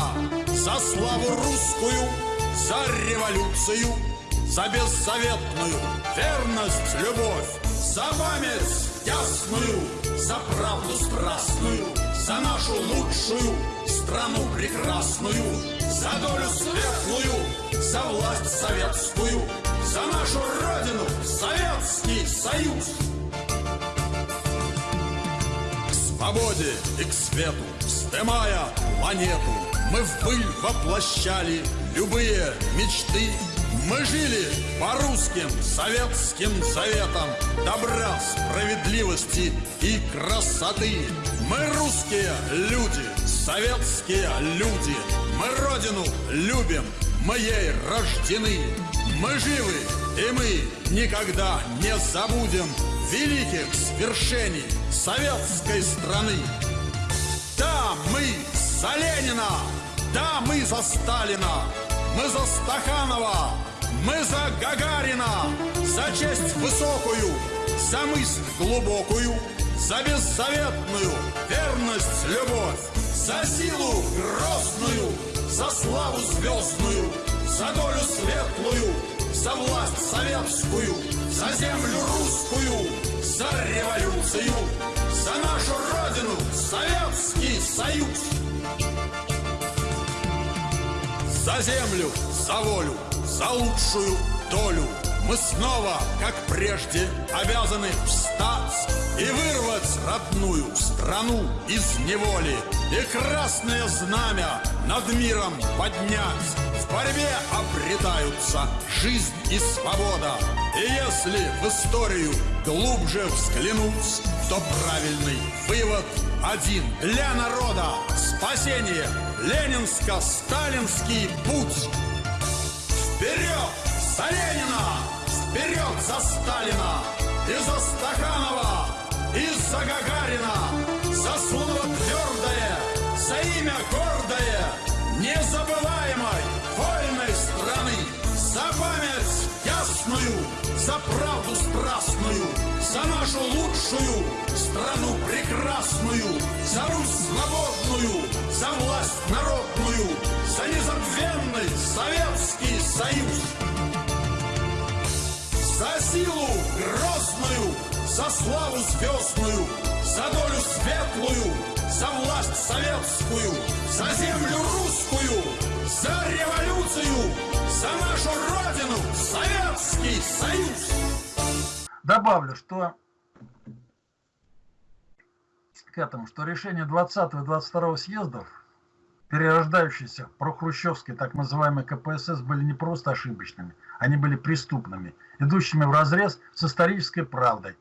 За славу русскую, за революцию За беззаветную верность, любовь За память ясную, за правду страстную За нашу лучшую страну прекрасную За долю светлую, за власть советскую За нашу Родину, Советский Союз свободе и к свету Вздымая планету, мы в пыль воплощали любые мечты. Мы жили по русским советским заветам добра, справедливости и красоты. Мы русские люди, советские люди. Мы родину любим, мы ей рождены. Мы живы, и мы никогда не забудем великих свершений советской страны. Да, мы за Ленина, да, мы за Сталина, мы за Стаханова, мы за Гагарина, за честь высокую, за мысль глубокую, за беззаветную верность, любовь, за силу грозную, за славу звездную, за долю светлую, за власть советскую, за землю русскую, за революцию, за нашу Родину, Советский Союз! За землю, за волю, за лучшую долю Мы снова, как прежде, обязаны встать И вырвать родную страну из неволи И красное знамя над миром поднять. В борьбе обретаются жизнь и свобода. И если в историю глубже взглянуть То правильный вывод один для народа Спасение. Ленинско-сталинский путь. Вперед за Ленина! Вперед за Сталина! И за Стаханова! И за Гагарина! За слово твердое! За имя гордое! Незабываемой вольной страны! За память ясную! За правду страстную! За нашу лучшую страну прекрасную! За Русь свободную! За власть народную! За незабвенный Советский Союз! За силу грозную, за славу звездную, за долю светлую, за власть советскую, за землю русскую, за революцию, за нашу Родину, Советский Союз. Добавлю, что к этому, что решение 20 и 22 съездов, перерождающиеся прохрущевские так называемые КПСС, были не просто ошибочными, они были преступными, идущими в разрез с исторической правдой,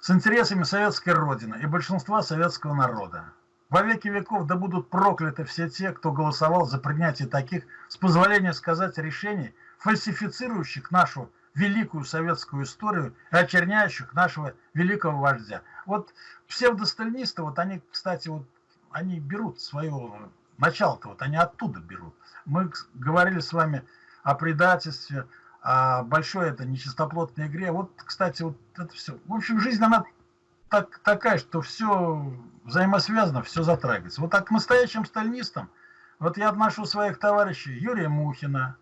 с интересами советской Родины и большинства советского народа. Во веки веков да будут прокляты все те, кто голосовал за принятие таких, с позволения сказать, решений, фальсифицирующих нашу великую советскую историю и очерняющих нашего великого вождя. Вот псевдосталинисты, вот они, кстати, вот они берут свое начало-то, вот они оттуда берут. Мы говорили с вами о предательстве, о большой это нечистоплотной игре. Вот, кстати, вот это все. В общем, жизнь, она так, такая, что все взаимосвязано, все затрагивается. Вот так к настоящим сталинистам, вот я отношу своих товарищей Юрия Мухина,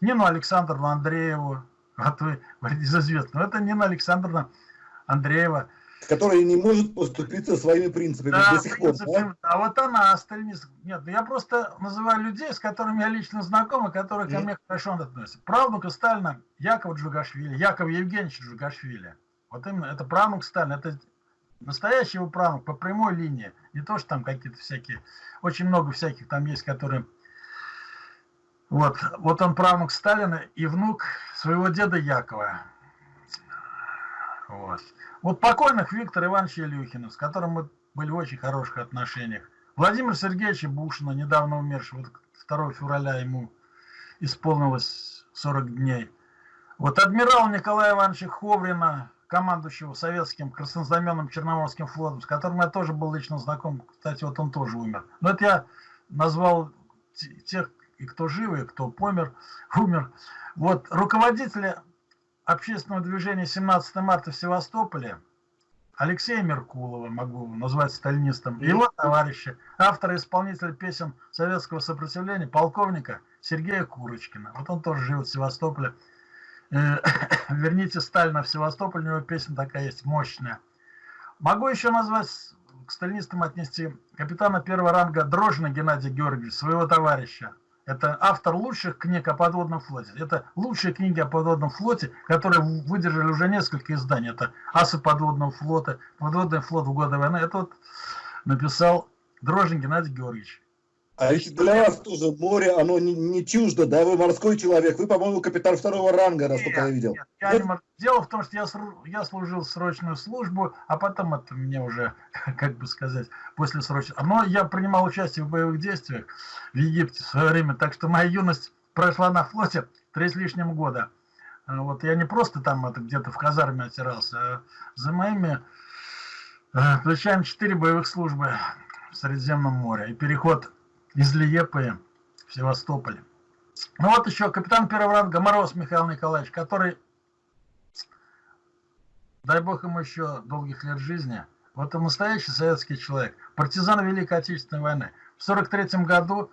Нину Александровну Андрееву, вот вы из известного, это Нина Александровна Андреева, которая не может поступиться своими принципами да, до сих пор. Да? А вот она, сталинист. Нет, я просто называю людей, с которыми я лично знаком, и которые ко мне хорошо относятся. Правнука Сталина Якова Джугашвили, Яков Евгеньевич Джугашвили. Вот именно, это правнук Сталина, это настоящий его правнук по прямой линии. Не то, что там какие-то всякие, очень много всяких там есть, которые... Вот, вот он правнук Сталина и внук своего деда Якова. Вот. Вот покойных Виктора Ивановича Илюхина, с которым мы были в очень хороших отношениях. Владимир Сергеевича Бушина, недавно умершего, вот 2 февраля ему исполнилось 40 дней. Вот адмирал Николая Ивановича Ховрина, командующего советским краснознаменным Черноморским флотом, с которым я тоже был лично знаком. Кстати, вот он тоже умер. Но это я назвал тех, и кто жив, и кто помер, <laughs> умер. Вот руководителя общественного движения 17 марта в Севастополе Алексея Меркулова, могу назвать сталинистом, его товарища, автора и исполнителя песен советского сопротивления, полковника Сергея Курочкина. Вот он тоже живет в Севастополе. Э, <coughs> Верните Сталина в Севастополь, у него песня такая есть, мощная. Могу еще назвать, к сталинистам отнести капитана первого ранга Дрожина Геннадия Георгиевича, своего товарища, это автор лучших книг о подводном флоте. Это лучшие книги о подводном флоте, которые выдержали уже несколько изданий. Это «Асы подводного флота», «Подводный флот в годы войны». Это вот написал Дрожжин Геннадий Георгиевич. А ведь для вас тоже море, оно не, не чуждо, да? Вы морской человек, вы, по-моему, капитан второго ранга, насколько я видел. Нет, я нет? Не Дело в том, что я, я служил срочную службу, а потом это мне уже, <laughs> как бы сказать, после срочной... Но я принимал участие в боевых действиях в Египте в свое время, так что моя юность прошла на флоте три с лишним года. А вот я не просто там где-то в казарме отирался, а за моими э, плечами четыре боевых службы в Средиземном море. И переход из Лиепы в Севастополе. Ну вот еще капитан первого ранга Мороз Михаил Николаевич, который, дай бог ему еще долгих лет жизни, вот он настоящий советский человек, партизан Великой Отечественной войны. В 43 году,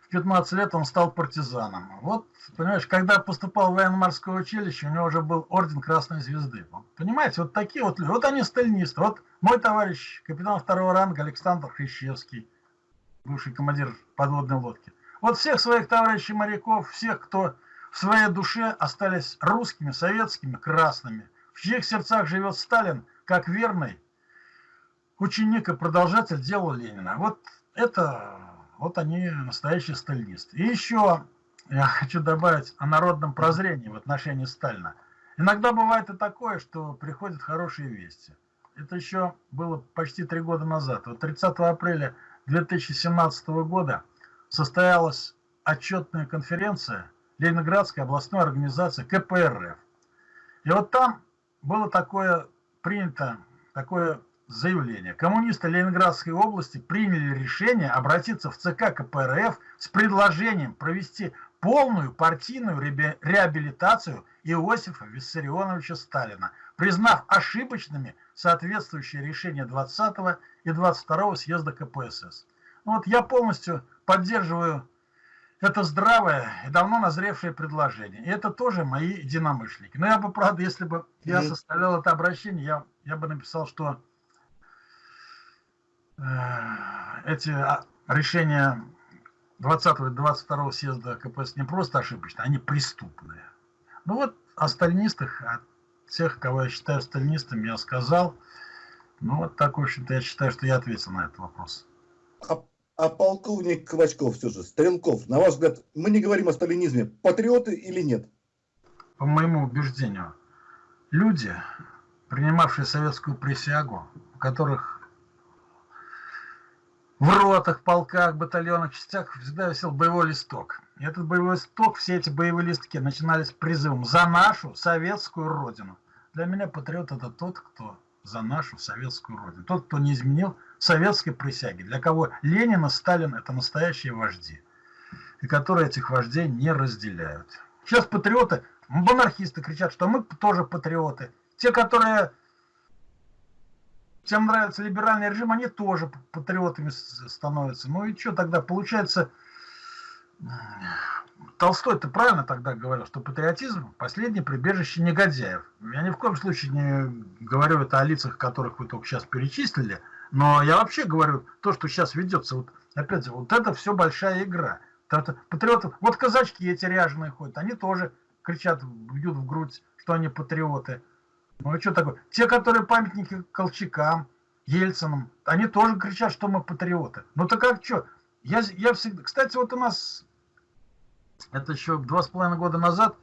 в 15 лет он стал партизаном. Вот, понимаешь, когда поступал в военно-морское училище, у него уже был орден Красной Звезды. Понимаете, вот такие вот люди, вот они сталинисты. Вот мой товарищ, капитан второго ранга Александр Хрящевский, бывший командир подводной лодки. Вот всех своих товарищей моряков, всех, кто в своей душе остались русскими, советскими, красными, в чьих сердцах живет Сталин, как верный ученик и продолжатель дела Ленина. Вот это, вот они настоящие сталинисты. И еще я хочу добавить о народном прозрении в отношении Сталина. Иногда бывает и такое, что приходят хорошие вести. Это еще было почти три года назад. Вот 30 апреля 2017 года состоялась отчетная конференция Ленинградской областной организации КПРФ. И вот там было такое принято, такое заявление. Коммунисты Ленинградской области приняли решение обратиться в ЦК КПРФ с предложением провести полную партийную реабилитацию Иосифа Виссарионовича Сталина, признав ошибочными соответствующие решения 20 и 22 съезда КПСС. Ну вот я полностью поддерживаю это здравое и давно назревшее предложение. И это тоже мои единомышленники. Но я бы, правда, если бы я составлял это обращение, я, я бы написал, что э, эти а, решения 20-22 съезда КПСС не просто ошибочные, они преступные. Ну вот о сталинистах, о тех, кого я считаю сталинистами, я сказал. Ну вот так, в общем-то, я считаю, что я ответил на этот вопрос. А, а полковник Ковачков все же, Стрелков, на ваш взгляд, мы не говорим о сталинизме, патриоты или нет? По моему убеждению, люди, принимавшие советскую присягу, у которых в ротах, полках, батальонах, частях всегда висел боевой листок. И этот боевой листок, все эти боевые листки начинались призывом «За нашу советскую Родину». Для меня патриот – это тот, кто за нашу советскую Родину. Тот, кто не изменил советской присяги. Для кого Ленин и Сталин – это настоящие вожди. И которые этих вождей не разделяют. Сейчас патриоты, монархисты кричат, что мы тоже патриоты. Те, которые всем нравится либеральный режим, они тоже патриотами становятся. Ну и что тогда? Получается, Толстой-то правильно тогда говорил, что патриотизм – последнее прибежище негодяев. Я ни в коем случае не говорю это о лицах, которых вы только сейчас перечислили, но я вообще говорю то, что сейчас ведется. Вот, опять же, вот это все большая игра. Это патриоты, вот казачки эти ряженые ходят, они тоже кричат, бьют в грудь, что они патриоты. Ну а что такое? Те, которые памятники Колчакам, Ельцинам, они тоже кричат, что мы патриоты. Ну так как что? Я, я всегда... Кстати, вот у нас, это еще два с половиной года назад,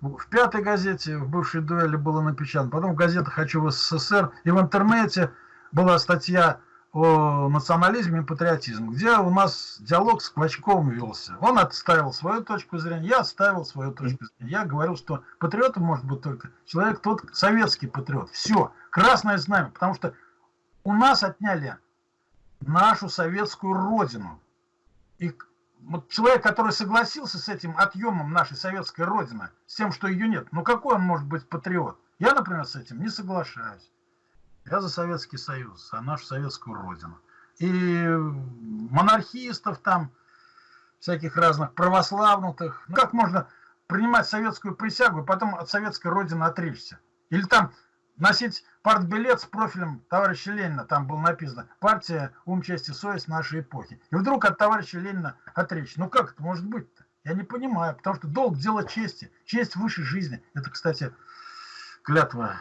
в пятой газете, в бывшей дуэли было напечатано, потом в газетах «Хочу в СССР», и в интернете была статья о национализме и патриотизме, где у нас диалог с Квачковым велся. Он отставил свою точку зрения, я отставил свою точку зрения. Я говорил, что патриотом может быть только человек, тот советский патриот. Все, красное знамя, потому что у нас отняли нашу советскую родину. И вот человек, который согласился с этим отъемом нашей советской родины, с тем, что ее нет, ну какой он может быть патриот? Я, например, с этим не соглашаюсь. Я за Советский Союз, за нашу советскую родину. И монархистов там, всяких разных православных. Ну, как можно принимать советскую присягу и потом от советской родины отречься? Или там носить партбилет с профилем товарища Ленина, там было написано «Партия, ум, честь и совесть нашей эпохи». И вдруг от товарища Ленина отречься. Ну как это может быть-то? Я не понимаю, потому что долг – дело чести. Честь выше жизни. Это, кстати, клятва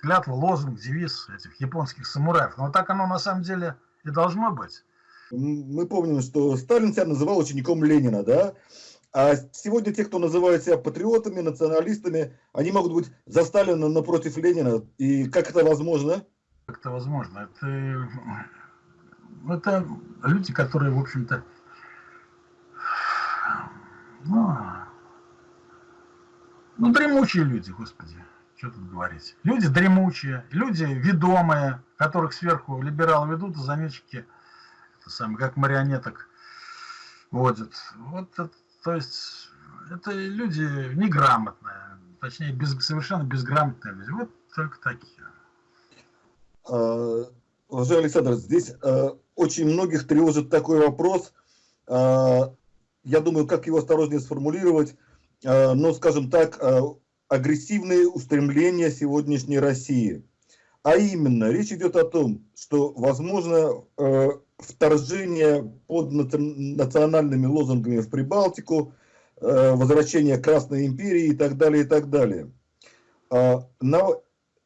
клятва, лозунг, девиз этих японских самураев. Но так оно на самом деле и должно быть. Мы помним, что Сталин себя называл учеником Ленина, да? А сегодня те, кто называют себя патриотами, националистами, они могут быть за Сталина напротив Ленина. И как это возможно? Как это возможно? Это, это люди, которые, в общем-то, ну, ну, дремучие люди, господи. Что тут говорить? Люди дремучие, люди ведомые, которых сверху либералы ведут, а заметчики, это как марионеток водят. Вот это, то есть, это люди неграмотные, точнее, без, совершенно безграмотные люди. Вот только такие. А, уважаемый Александр, здесь а, очень многих тревожит такой вопрос. А, я думаю, как его осторожнее сформулировать. Но, скажем так, агрессивные устремления сегодняшней России. А именно, речь идет о том, что возможно э, вторжение под национальными лозунгами в Прибалтику, э, возвращение Красной империи и так далее, и так далее. Э, на,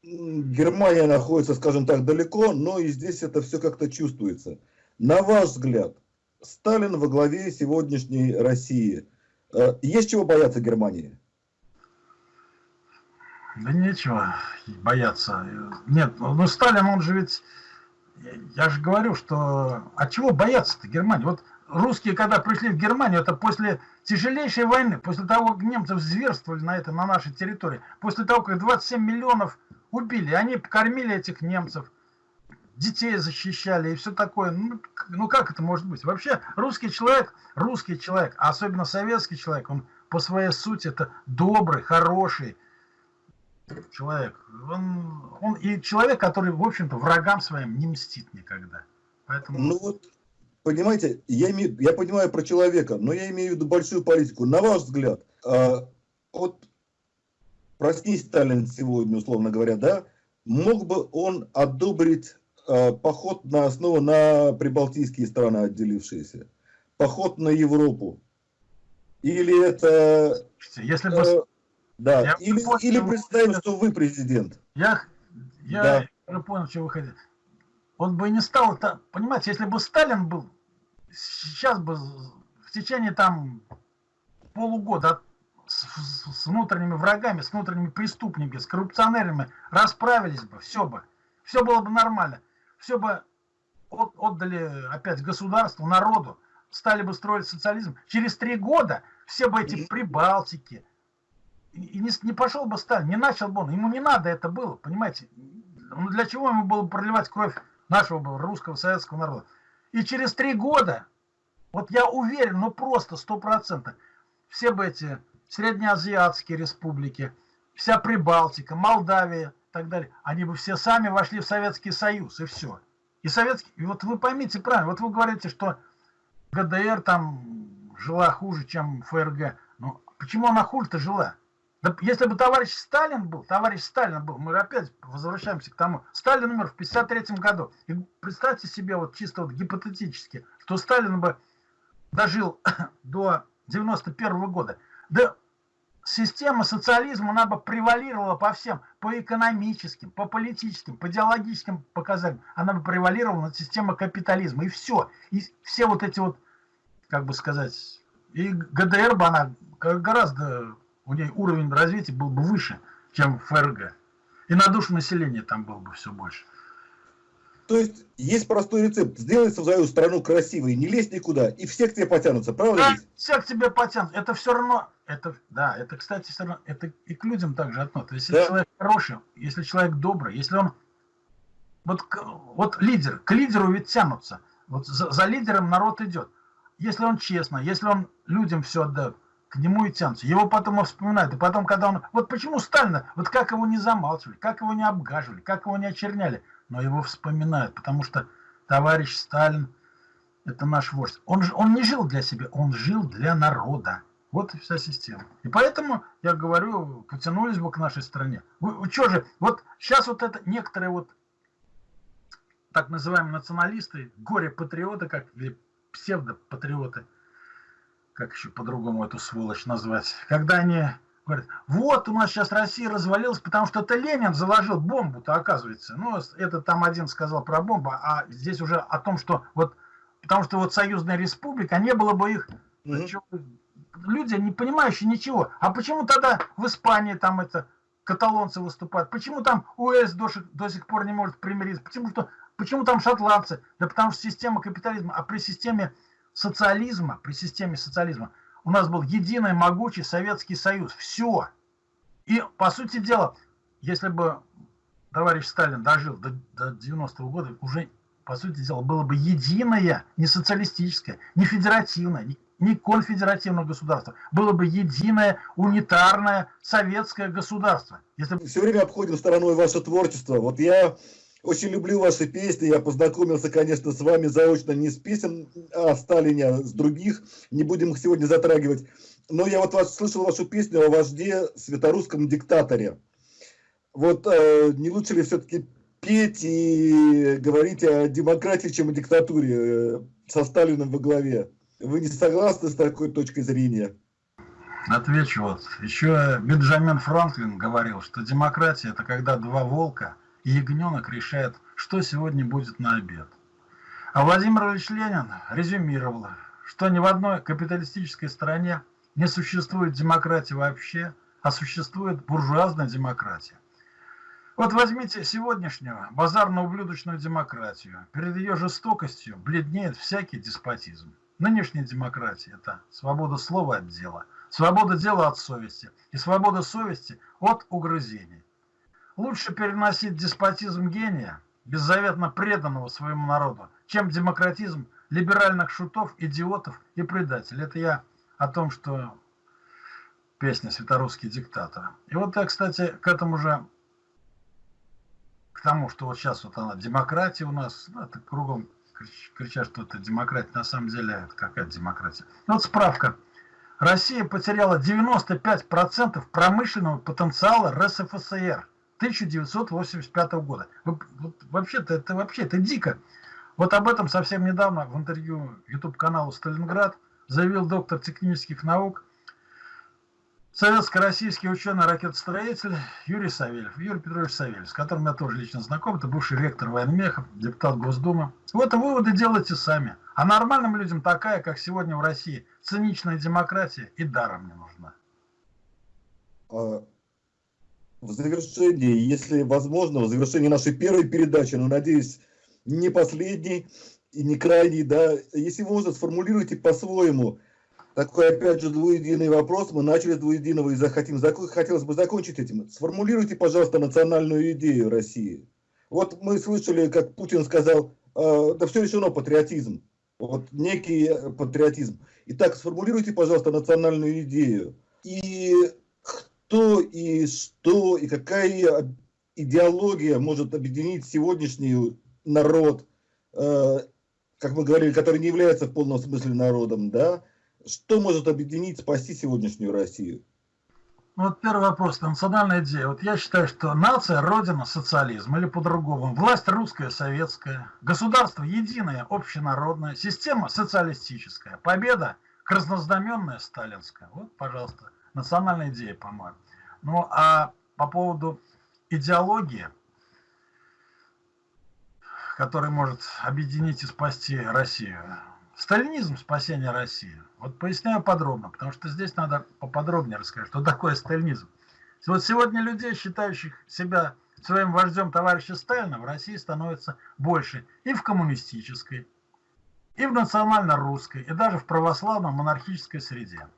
Германия находится, скажем так, далеко, но и здесь это все как-то чувствуется. На ваш взгляд, Сталин во главе сегодняшней России. Э, есть чего бояться Германии? Да нечего бояться. Нет, ну Сталин, он же ведь... Я же говорю, что... А чего бояться-то Германии? Вот русские, когда пришли в Германию, это после тяжелейшей войны, после того, как немцы зверствовали на это, на нашей территории, после того, как 27 миллионов убили, они кормили этих немцев, детей защищали и все такое. Ну, ну как это может быть? Вообще русский человек, русский человек, а особенно советский человек, он по своей сути это добрый, хороший, человек. Он, он и человек, который, в общем-то, врагам своим не мстит никогда. Поэтому... Ну вот, понимаете, я, имею, я понимаю про человека, но я имею в виду большую политику. На ваш взгляд, э, вот проснись Сталин сегодня, условно говоря, да, мог бы он одобрить э, поход на основу на прибалтийские страны, отделившиеся, поход на Европу? Или это... Если бы... Да, я или, понял, или представим, что вы президент. Я, я да. уже понял, что вы хотите. Он бы не стал, это, понимаете, если бы Сталин был, сейчас бы в течение там полугода с, с внутренними врагами, с внутренними преступниками, с коррупционерами расправились бы, все бы, все было бы нормально, все бы от, отдали опять государству, народу, стали бы строить социализм. Через три года все бы эти прибалтики, и не, не пошел бы Сталин, не начал бы он, ему не надо это было, понимаете? Ну для чего ему было проливать кровь нашего русского советского народа? И через три года, вот я уверен, ну просто сто процентов, все бы эти среднеазиатские республики, вся Прибалтика, Молдавия и так далее, они бы все сами вошли в Советский Союз, и все. И советский, и вот вы поймите правильно, вот вы говорите, что ГДР там жила хуже, чем ФРГ. Ну, почему она хуже-то жила? Да, если бы товарищ Сталин был, товарищ Сталин был, мы опять возвращаемся к тому, Сталин умер в 53 году. И представьте себе вот чисто вот гипотетически, что Сталин бы дожил <coughs> до 91 -го года. Да система социализма, она бы превалировала по всем, по экономическим, по политическим, по идеологическим показателям. Она бы превалировала над системой капитализма. И все. И все вот эти вот, как бы сказать, и ГДР бы она гораздо, у нее уровень развития был бы выше, чем ФРГ. И на душу населения там было бы все больше. То есть есть простой рецепт. Сделай свою страну красивой, не лезь никуда, и все к тебе потянутся, правда? Да, все к тебе потянутся. Это все равно, это, да, это, кстати, все равно, это и к людям также относится. Если да. человек хороший, если человек добрый, если он, вот, вот лидер, к лидеру ведь тянутся. Вот за, за лидером народ идет. Если он честно, если он людям все отдает, к нему и тянутся. Его потом вспоминают. И потом, когда он... Вот почему Сталина, вот как его не замалчивали, как его не обгаживали, как его не очерняли но его вспоминают, потому что товарищ Сталин – это наш вождь. Он, он не жил для себя, он жил для народа. Вот и вся система. И поэтому, я говорю, потянулись бы к нашей стране. Вы, вы что же, вот сейчас вот это некоторые вот так называемые националисты, горе-патриоты, как или псевдопатриоты, как еще по-другому эту сволочь назвать, когда они Говорят, вот у нас сейчас Россия развалилась, потому что это Ленин заложил бомбу-то, оказывается. Ну, это там один сказал про бомбу, а здесь уже о том, что вот, потому что вот союзная республика, не было бы их, mm -hmm. люди, не понимающие ничего. А почему тогда в Испании там это каталонцы выступают? Почему там УС до, до сих пор не может примириться? Почему, что, почему там шотландцы? Да потому что система капитализма, а при системе социализма, при системе социализма, у нас был единый могучий Советский Союз. Все. И, по сути дела, если бы товарищ Сталин дожил до, до 90-го года, уже, по сути дела, было бы единое, не социалистическое, не федеративное, не, конфедеративное государство. Было бы единое, унитарное советское государство. Если... Все время обходим стороной ваше творчество. Вот я очень люблю ваши песни. Я познакомился, конечно, с вами заочно не с песен о Сталине, а с других. Не будем их сегодня затрагивать. Но я вот вас, слышал вашу песню о вожде светорусском диктаторе. Вот э, не лучше ли все-таки петь и говорить о демократии, чем о диктатуре э, со Сталином во главе? Вы не согласны с такой точкой зрения? Отвечу вот. Еще Бенджамин Франклин говорил, что демократия – это когда два волка – и ягненок решает, что сегодня будет на обед. А Владимир Ильич Ленин резюмировал, что ни в одной капиталистической стране не существует демократии вообще, а существует буржуазная демократия. Вот возьмите сегодняшнюю базарно-ублюдочную демократию. Перед ее жестокостью бледнеет всякий деспотизм. Нынешняя демократия – это свобода слова от дела, свобода дела от совести и свобода совести от угрызений. Лучше переносить деспотизм гения, беззаветно преданного своему народу, чем демократизм либеральных шутов, идиотов и предателей. Это я о том, что песня «Светорусский диктатор». И вот я, кстати, к этому же, к тому, что вот сейчас вот она, демократия у нас, ну, это кругом кричат, что это демократия. На самом деле, это какая демократия? Ну, вот справка. Россия потеряла 95% промышленного потенциала РСФСР 1985 года. Вообще-то это вообще это дико. Вот об этом совсем недавно в интервью YouTube-каналу «Сталинград» заявил доктор технических наук, советско-российский ученый-ракетостроитель Юрий Савельев, Юрий Петрович Савельев, с которым я тоже лично знаком, это бывший ректор военмехов, депутат Госдумы. Вот выводы делайте сами. А нормальным людям такая, как сегодня в России, циничная демократия и даром не нужна. В завершении, если возможно, в завершении нашей первой передачи, но, надеюсь, не последний и не крайний, да, если можно, сформулируйте по-своему такой, опять же, двуединый вопрос. Мы начали с двуединого и захотим, хотелось бы закончить этим. Сформулируйте, пожалуйста, национальную идею России. Вот мы слышали, как Путин сказал, э, да все решено, патриотизм. Вот некий патриотизм. Итак, сформулируйте, пожалуйста, национальную идею. И кто и что, и какая идеология может объединить сегодняшний народ, э, как мы говорили, который не является в полном смысле народом, да, что может объединить, спасти сегодняшнюю Россию? Ну, вот первый вопрос, национальная идея. Вот я считаю, что нация – родина социализм, или по-другому. Власть русская, советская. Государство единое, общенародное. Система социалистическая. Победа краснознаменная, сталинская. Вот, пожалуйста, национальная идея, по-моему. Ну, а по поводу идеологии – который может объединить и спасти Россию. Сталинизм спасения России. Вот поясняю подробно, потому что здесь надо поподробнее рассказать, что такое сталинизм. Вот сегодня людей, считающих себя своим вождем товарища Сталина, в России становится больше и в коммунистической, и в национально-русской, и даже в православно-монархической среде.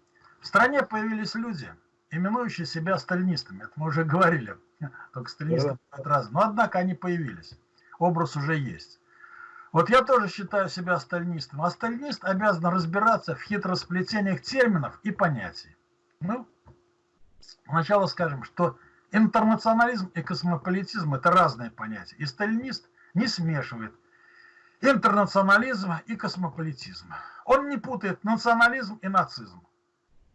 В стране появились люди, именующие себя сталинистами. Это мы уже говорили, <laughs> только сталинисты да. разные. Но однако они появились образ уже есть. Вот я тоже считаю себя сталинистом, а сталинист обязан разбираться в хитросплетениях терминов и понятий. Ну, сначала скажем, что интернационализм и космополитизм – это разные понятия, и сталинист не смешивает интернационализм и космополитизм. Он не путает национализм и нацизм,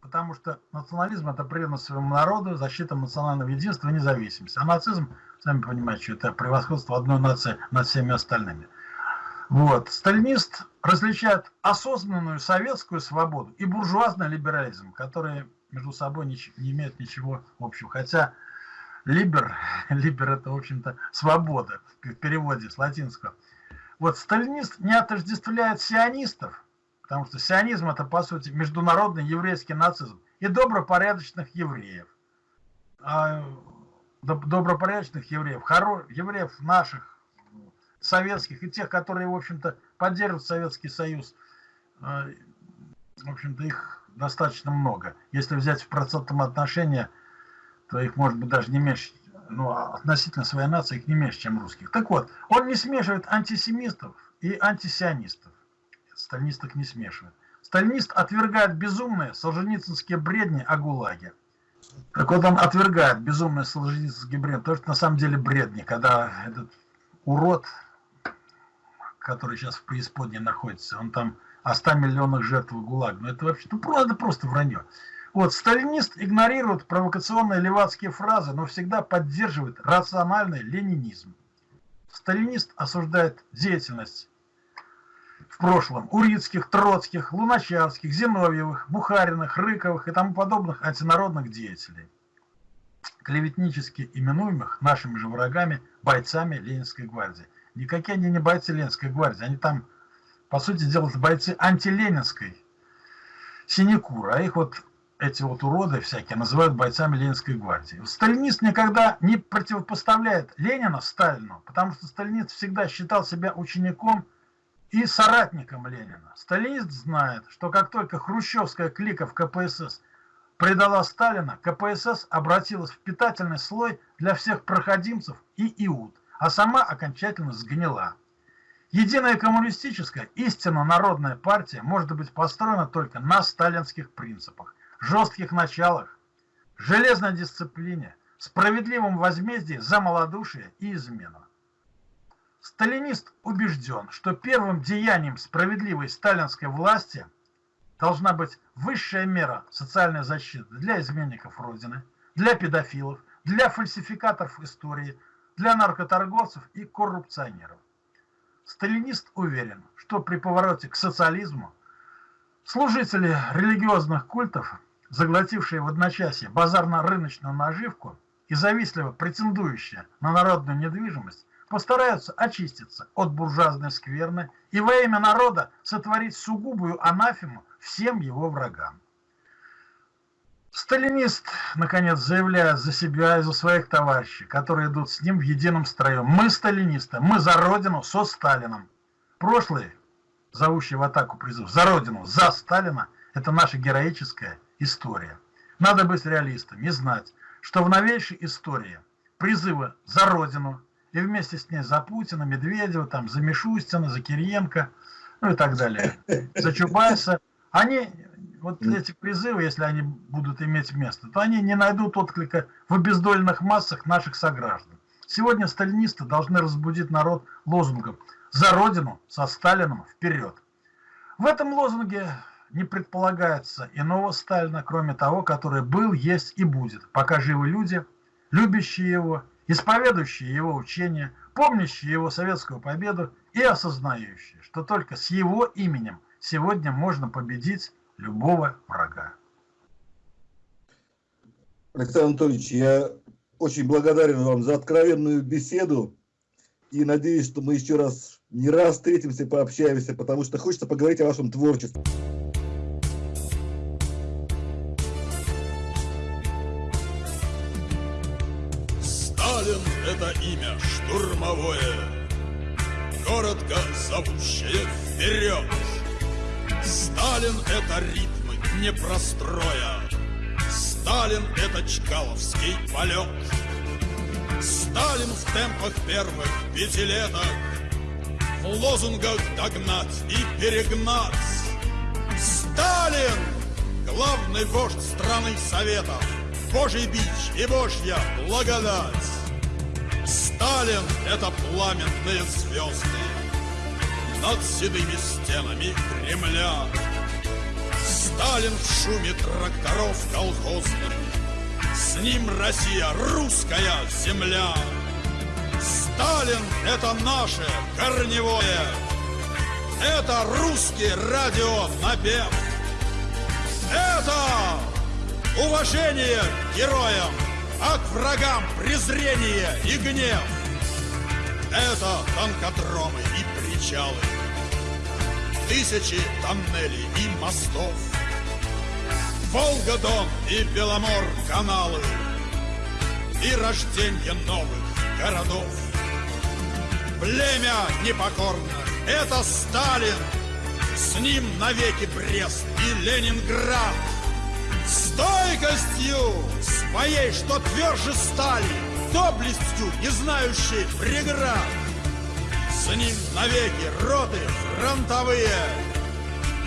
потому что национализм – это преданность своему народу, защита национального единства и независимости, а нацизм – Сами понимаете, что это превосходство одной нации над всеми остальными. Вот. Сталинист различает осознанную советскую свободу и буржуазный либерализм, которые между собой не, не имеют ничего общего. Хотя либер, <laughs> либер это, в общем-то, свобода, в переводе с латинского. Вот сталинист не отождествляет сионистов, потому что сионизм это, по сути, международный еврейский нацизм и добропорядочных евреев. А добропорядочных евреев, евреев наших, советских, и тех, которые, в общем-то, поддерживают Советский Союз, э, в общем-то, их достаточно много. Если взять в процентном отношении, то их может быть даже не меньше, ну, относительно своей нации их не меньше, чем русских. Так вот, он не смешивает антисемистов и антисионистов. Сталинисток не смешивает. Сталинист отвергает безумные солженицынские бредни о ГУЛАГе. Так вот он отвергает безумный солженицынский бред. То, что на самом деле бредни, когда этот урод, который сейчас в преисподней находится, он там о 100 миллионах жертв ГУЛАГ. Ну это вообще, ну это просто вранье. Вот, сталинист игнорирует провокационные левацкие фразы, но всегда поддерживает рациональный ленинизм. Сталинист осуждает деятельность в прошлом Урицких, Троцких, Луначарских, Зиновьевых, Бухариных, Рыковых и тому подобных антинародных деятелей, клеветнически именуемых нашими же врагами бойцами Ленинской гвардии. Никакие они не бойцы Ленинской гвардии, они там, по сути дела, бойцы антиленинской синекуры, а их вот эти вот уроды всякие называют бойцами Ленинской гвардии. Сталинист никогда не противопоставляет Ленина Сталину, потому что сталинист всегда считал себя учеником и соратником Ленина. Сталинист знает, что как только хрущевская клика в КПСС предала Сталина, КПСС обратилась в питательный слой для всех проходимцев и иуд, а сама окончательно сгнила. Единая коммунистическая, истинно народная партия может быть построена только на сталинских принципах, жестких началах, железной дисциплине, справедливом возмездии за малодушие и измену. Сталинист убежден, что первым деянием справедливой сталинской власти должна быть высшая мера социальной защиты для изменников Родины, для педофилов, для фальсификаторов истории, для наркоторговцев и коррупционеров. Сталинист уверен, что при повороте к социализму служители религиозных культов, заглотившие в одночасье базарно-рыночную наживку и завистливо претендующие на народную недвижимость, постараются очиститься от буржуазной скверны и во имя народа сотворить сугубую анафему всем его врагам. Сталинист, наконец, заявляет за себя и за своих товарищей, которые идут с ним в едином строю. Мы сталинисты, мы за Родину со Сталином. Прошлый, зовущий в атаку призыв «За Родину, за Сталина» – это наша героическая история. Надо быть реалистом и знать, что в новейшей истории призывы «За Родину» и вместе с ней за Путина, Медведева, там, за Мишустина, за Кириенко, ну и так далее, <laughs> за Чубайса, они вот эти призывы, если они будут иметь место, то они не найдут отклика в обездоленных массах наших сограждан. Сегодня сталинисты должны разбудить народ лозунгом «За Родину, со Сталином, вперед!». В этом лозунге не предполагается иного Сталина, кроме того, который был, есть и будет, пока живы люди, любящие его, исповедующие его учения, помнящие его советскую победу и осознающие, что только с его именем сегодня можно победить любого врага. Александр Анатольевич, я очень благодарен вам за откровенную беседу и надеюсь, что мы еще раз не раз встретимся, пообщаемся, потому что хочется поговорить о вашем творчестве. Зовущее вперед. Сталин — это ритмы непростроя Сталин — это чкаловский полет. Сталин в темпах первых пятилеток. В лозунгах догнать и перегнать. Сталин — главный вождь страны Советов. Божий бич и Божья благодать. Сталин — это пламенные звезды над седыми стенами Кремля. Сталин в шуме тракторов колхозных, С ним Россия, русская земля. Сталин — это наше корневое, Это русский радио напев. Это уважение героям, А к врагам презрение и гнев. Это танкодромы и причалы, Тысячи тоннелей и мостов, Волга-Дон и Беломор каналы И рождение новых городов. Племя непокорно — это Сталин, С ним навеки Брест и Ленинград. Стойкостью своей, что тверже стали, Доблестью, не знающей преград. С ним навеки роты фронтовые,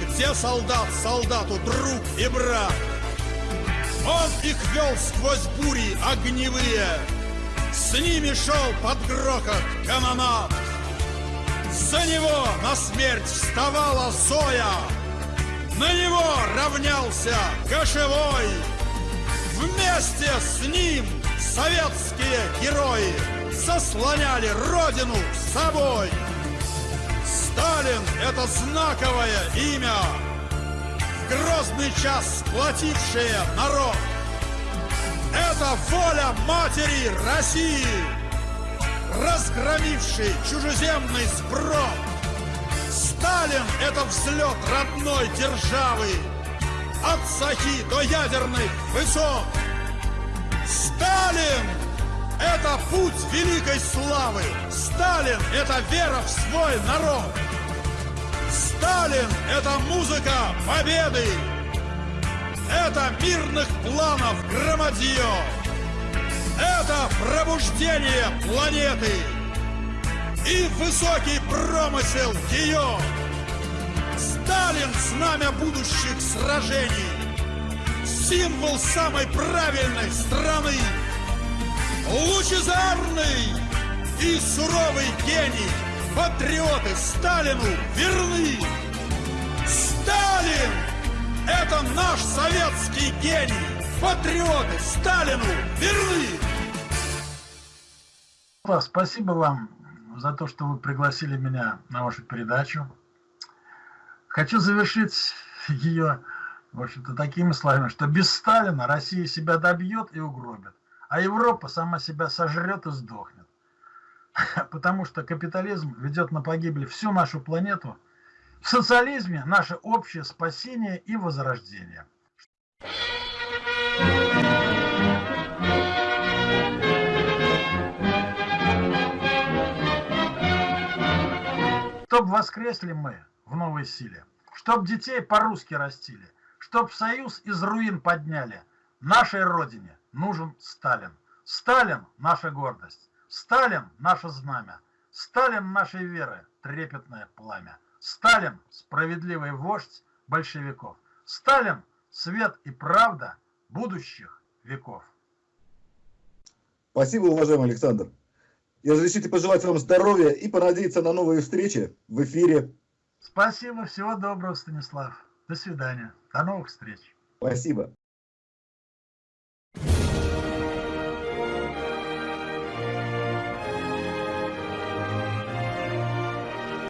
Где солдат солдату друг и брат. Он их вел сквозь бури огневые, С ними шел под грохот канонат. За него на смерть вставала Зоя, На него равнялся кошевой. Вместе с ним советские герои заслоняли родину собой. Сталин — это знаковое имя, в грозный час сплотившее народ. Это воля матери России, разгромивший чужеземный сброд. Сталин — это взлет родной державы, от Сахи до ядерных высот. Сталин это путь великой славы. Сталин – это вера в свой народ. Сталин – это музыка победы. Это мирных планов громадье. Это пробуждение планеты и высокий промысел ее. Сталин – знамя будущих сражений, символ самой правильной страны лучезарный и суровый гений патриоты Сталину верны! Сталин! Это наш советский гений! Патриоты Сталину верны! Спасибо вам за то, что вы пригласили меня на вашу передачу. Хочу завершить <laughs> ее, в общем-то, такими словами, что без Сталина Россия себя добьет и угробит, а Европа сама себя сожрет и сдохнет. <laughs> Потому что капитализм ведет на погибель всю нашу планету. В социализме наше общее спасение и возрождение. Чтоб воскресли мы в новой силе, чтоб детей по-русски растили, чтоб союз из руин подняли, нашей родине нужен Сталин. Сталин – наша гордость, Сталин – наше знамя, Сталин нашей веры – трепетное пламя, Сталин – справедливый вождь большевиков, Сталин – свет и правда будущих веков. Спасибо, уважаемый Александр. И разрешите пожелать вам здоровья и понадеяться на новые встречи в эфире. Спасибо, всего доброго, Станислав. До свидания. До новых встреч. Спасибо.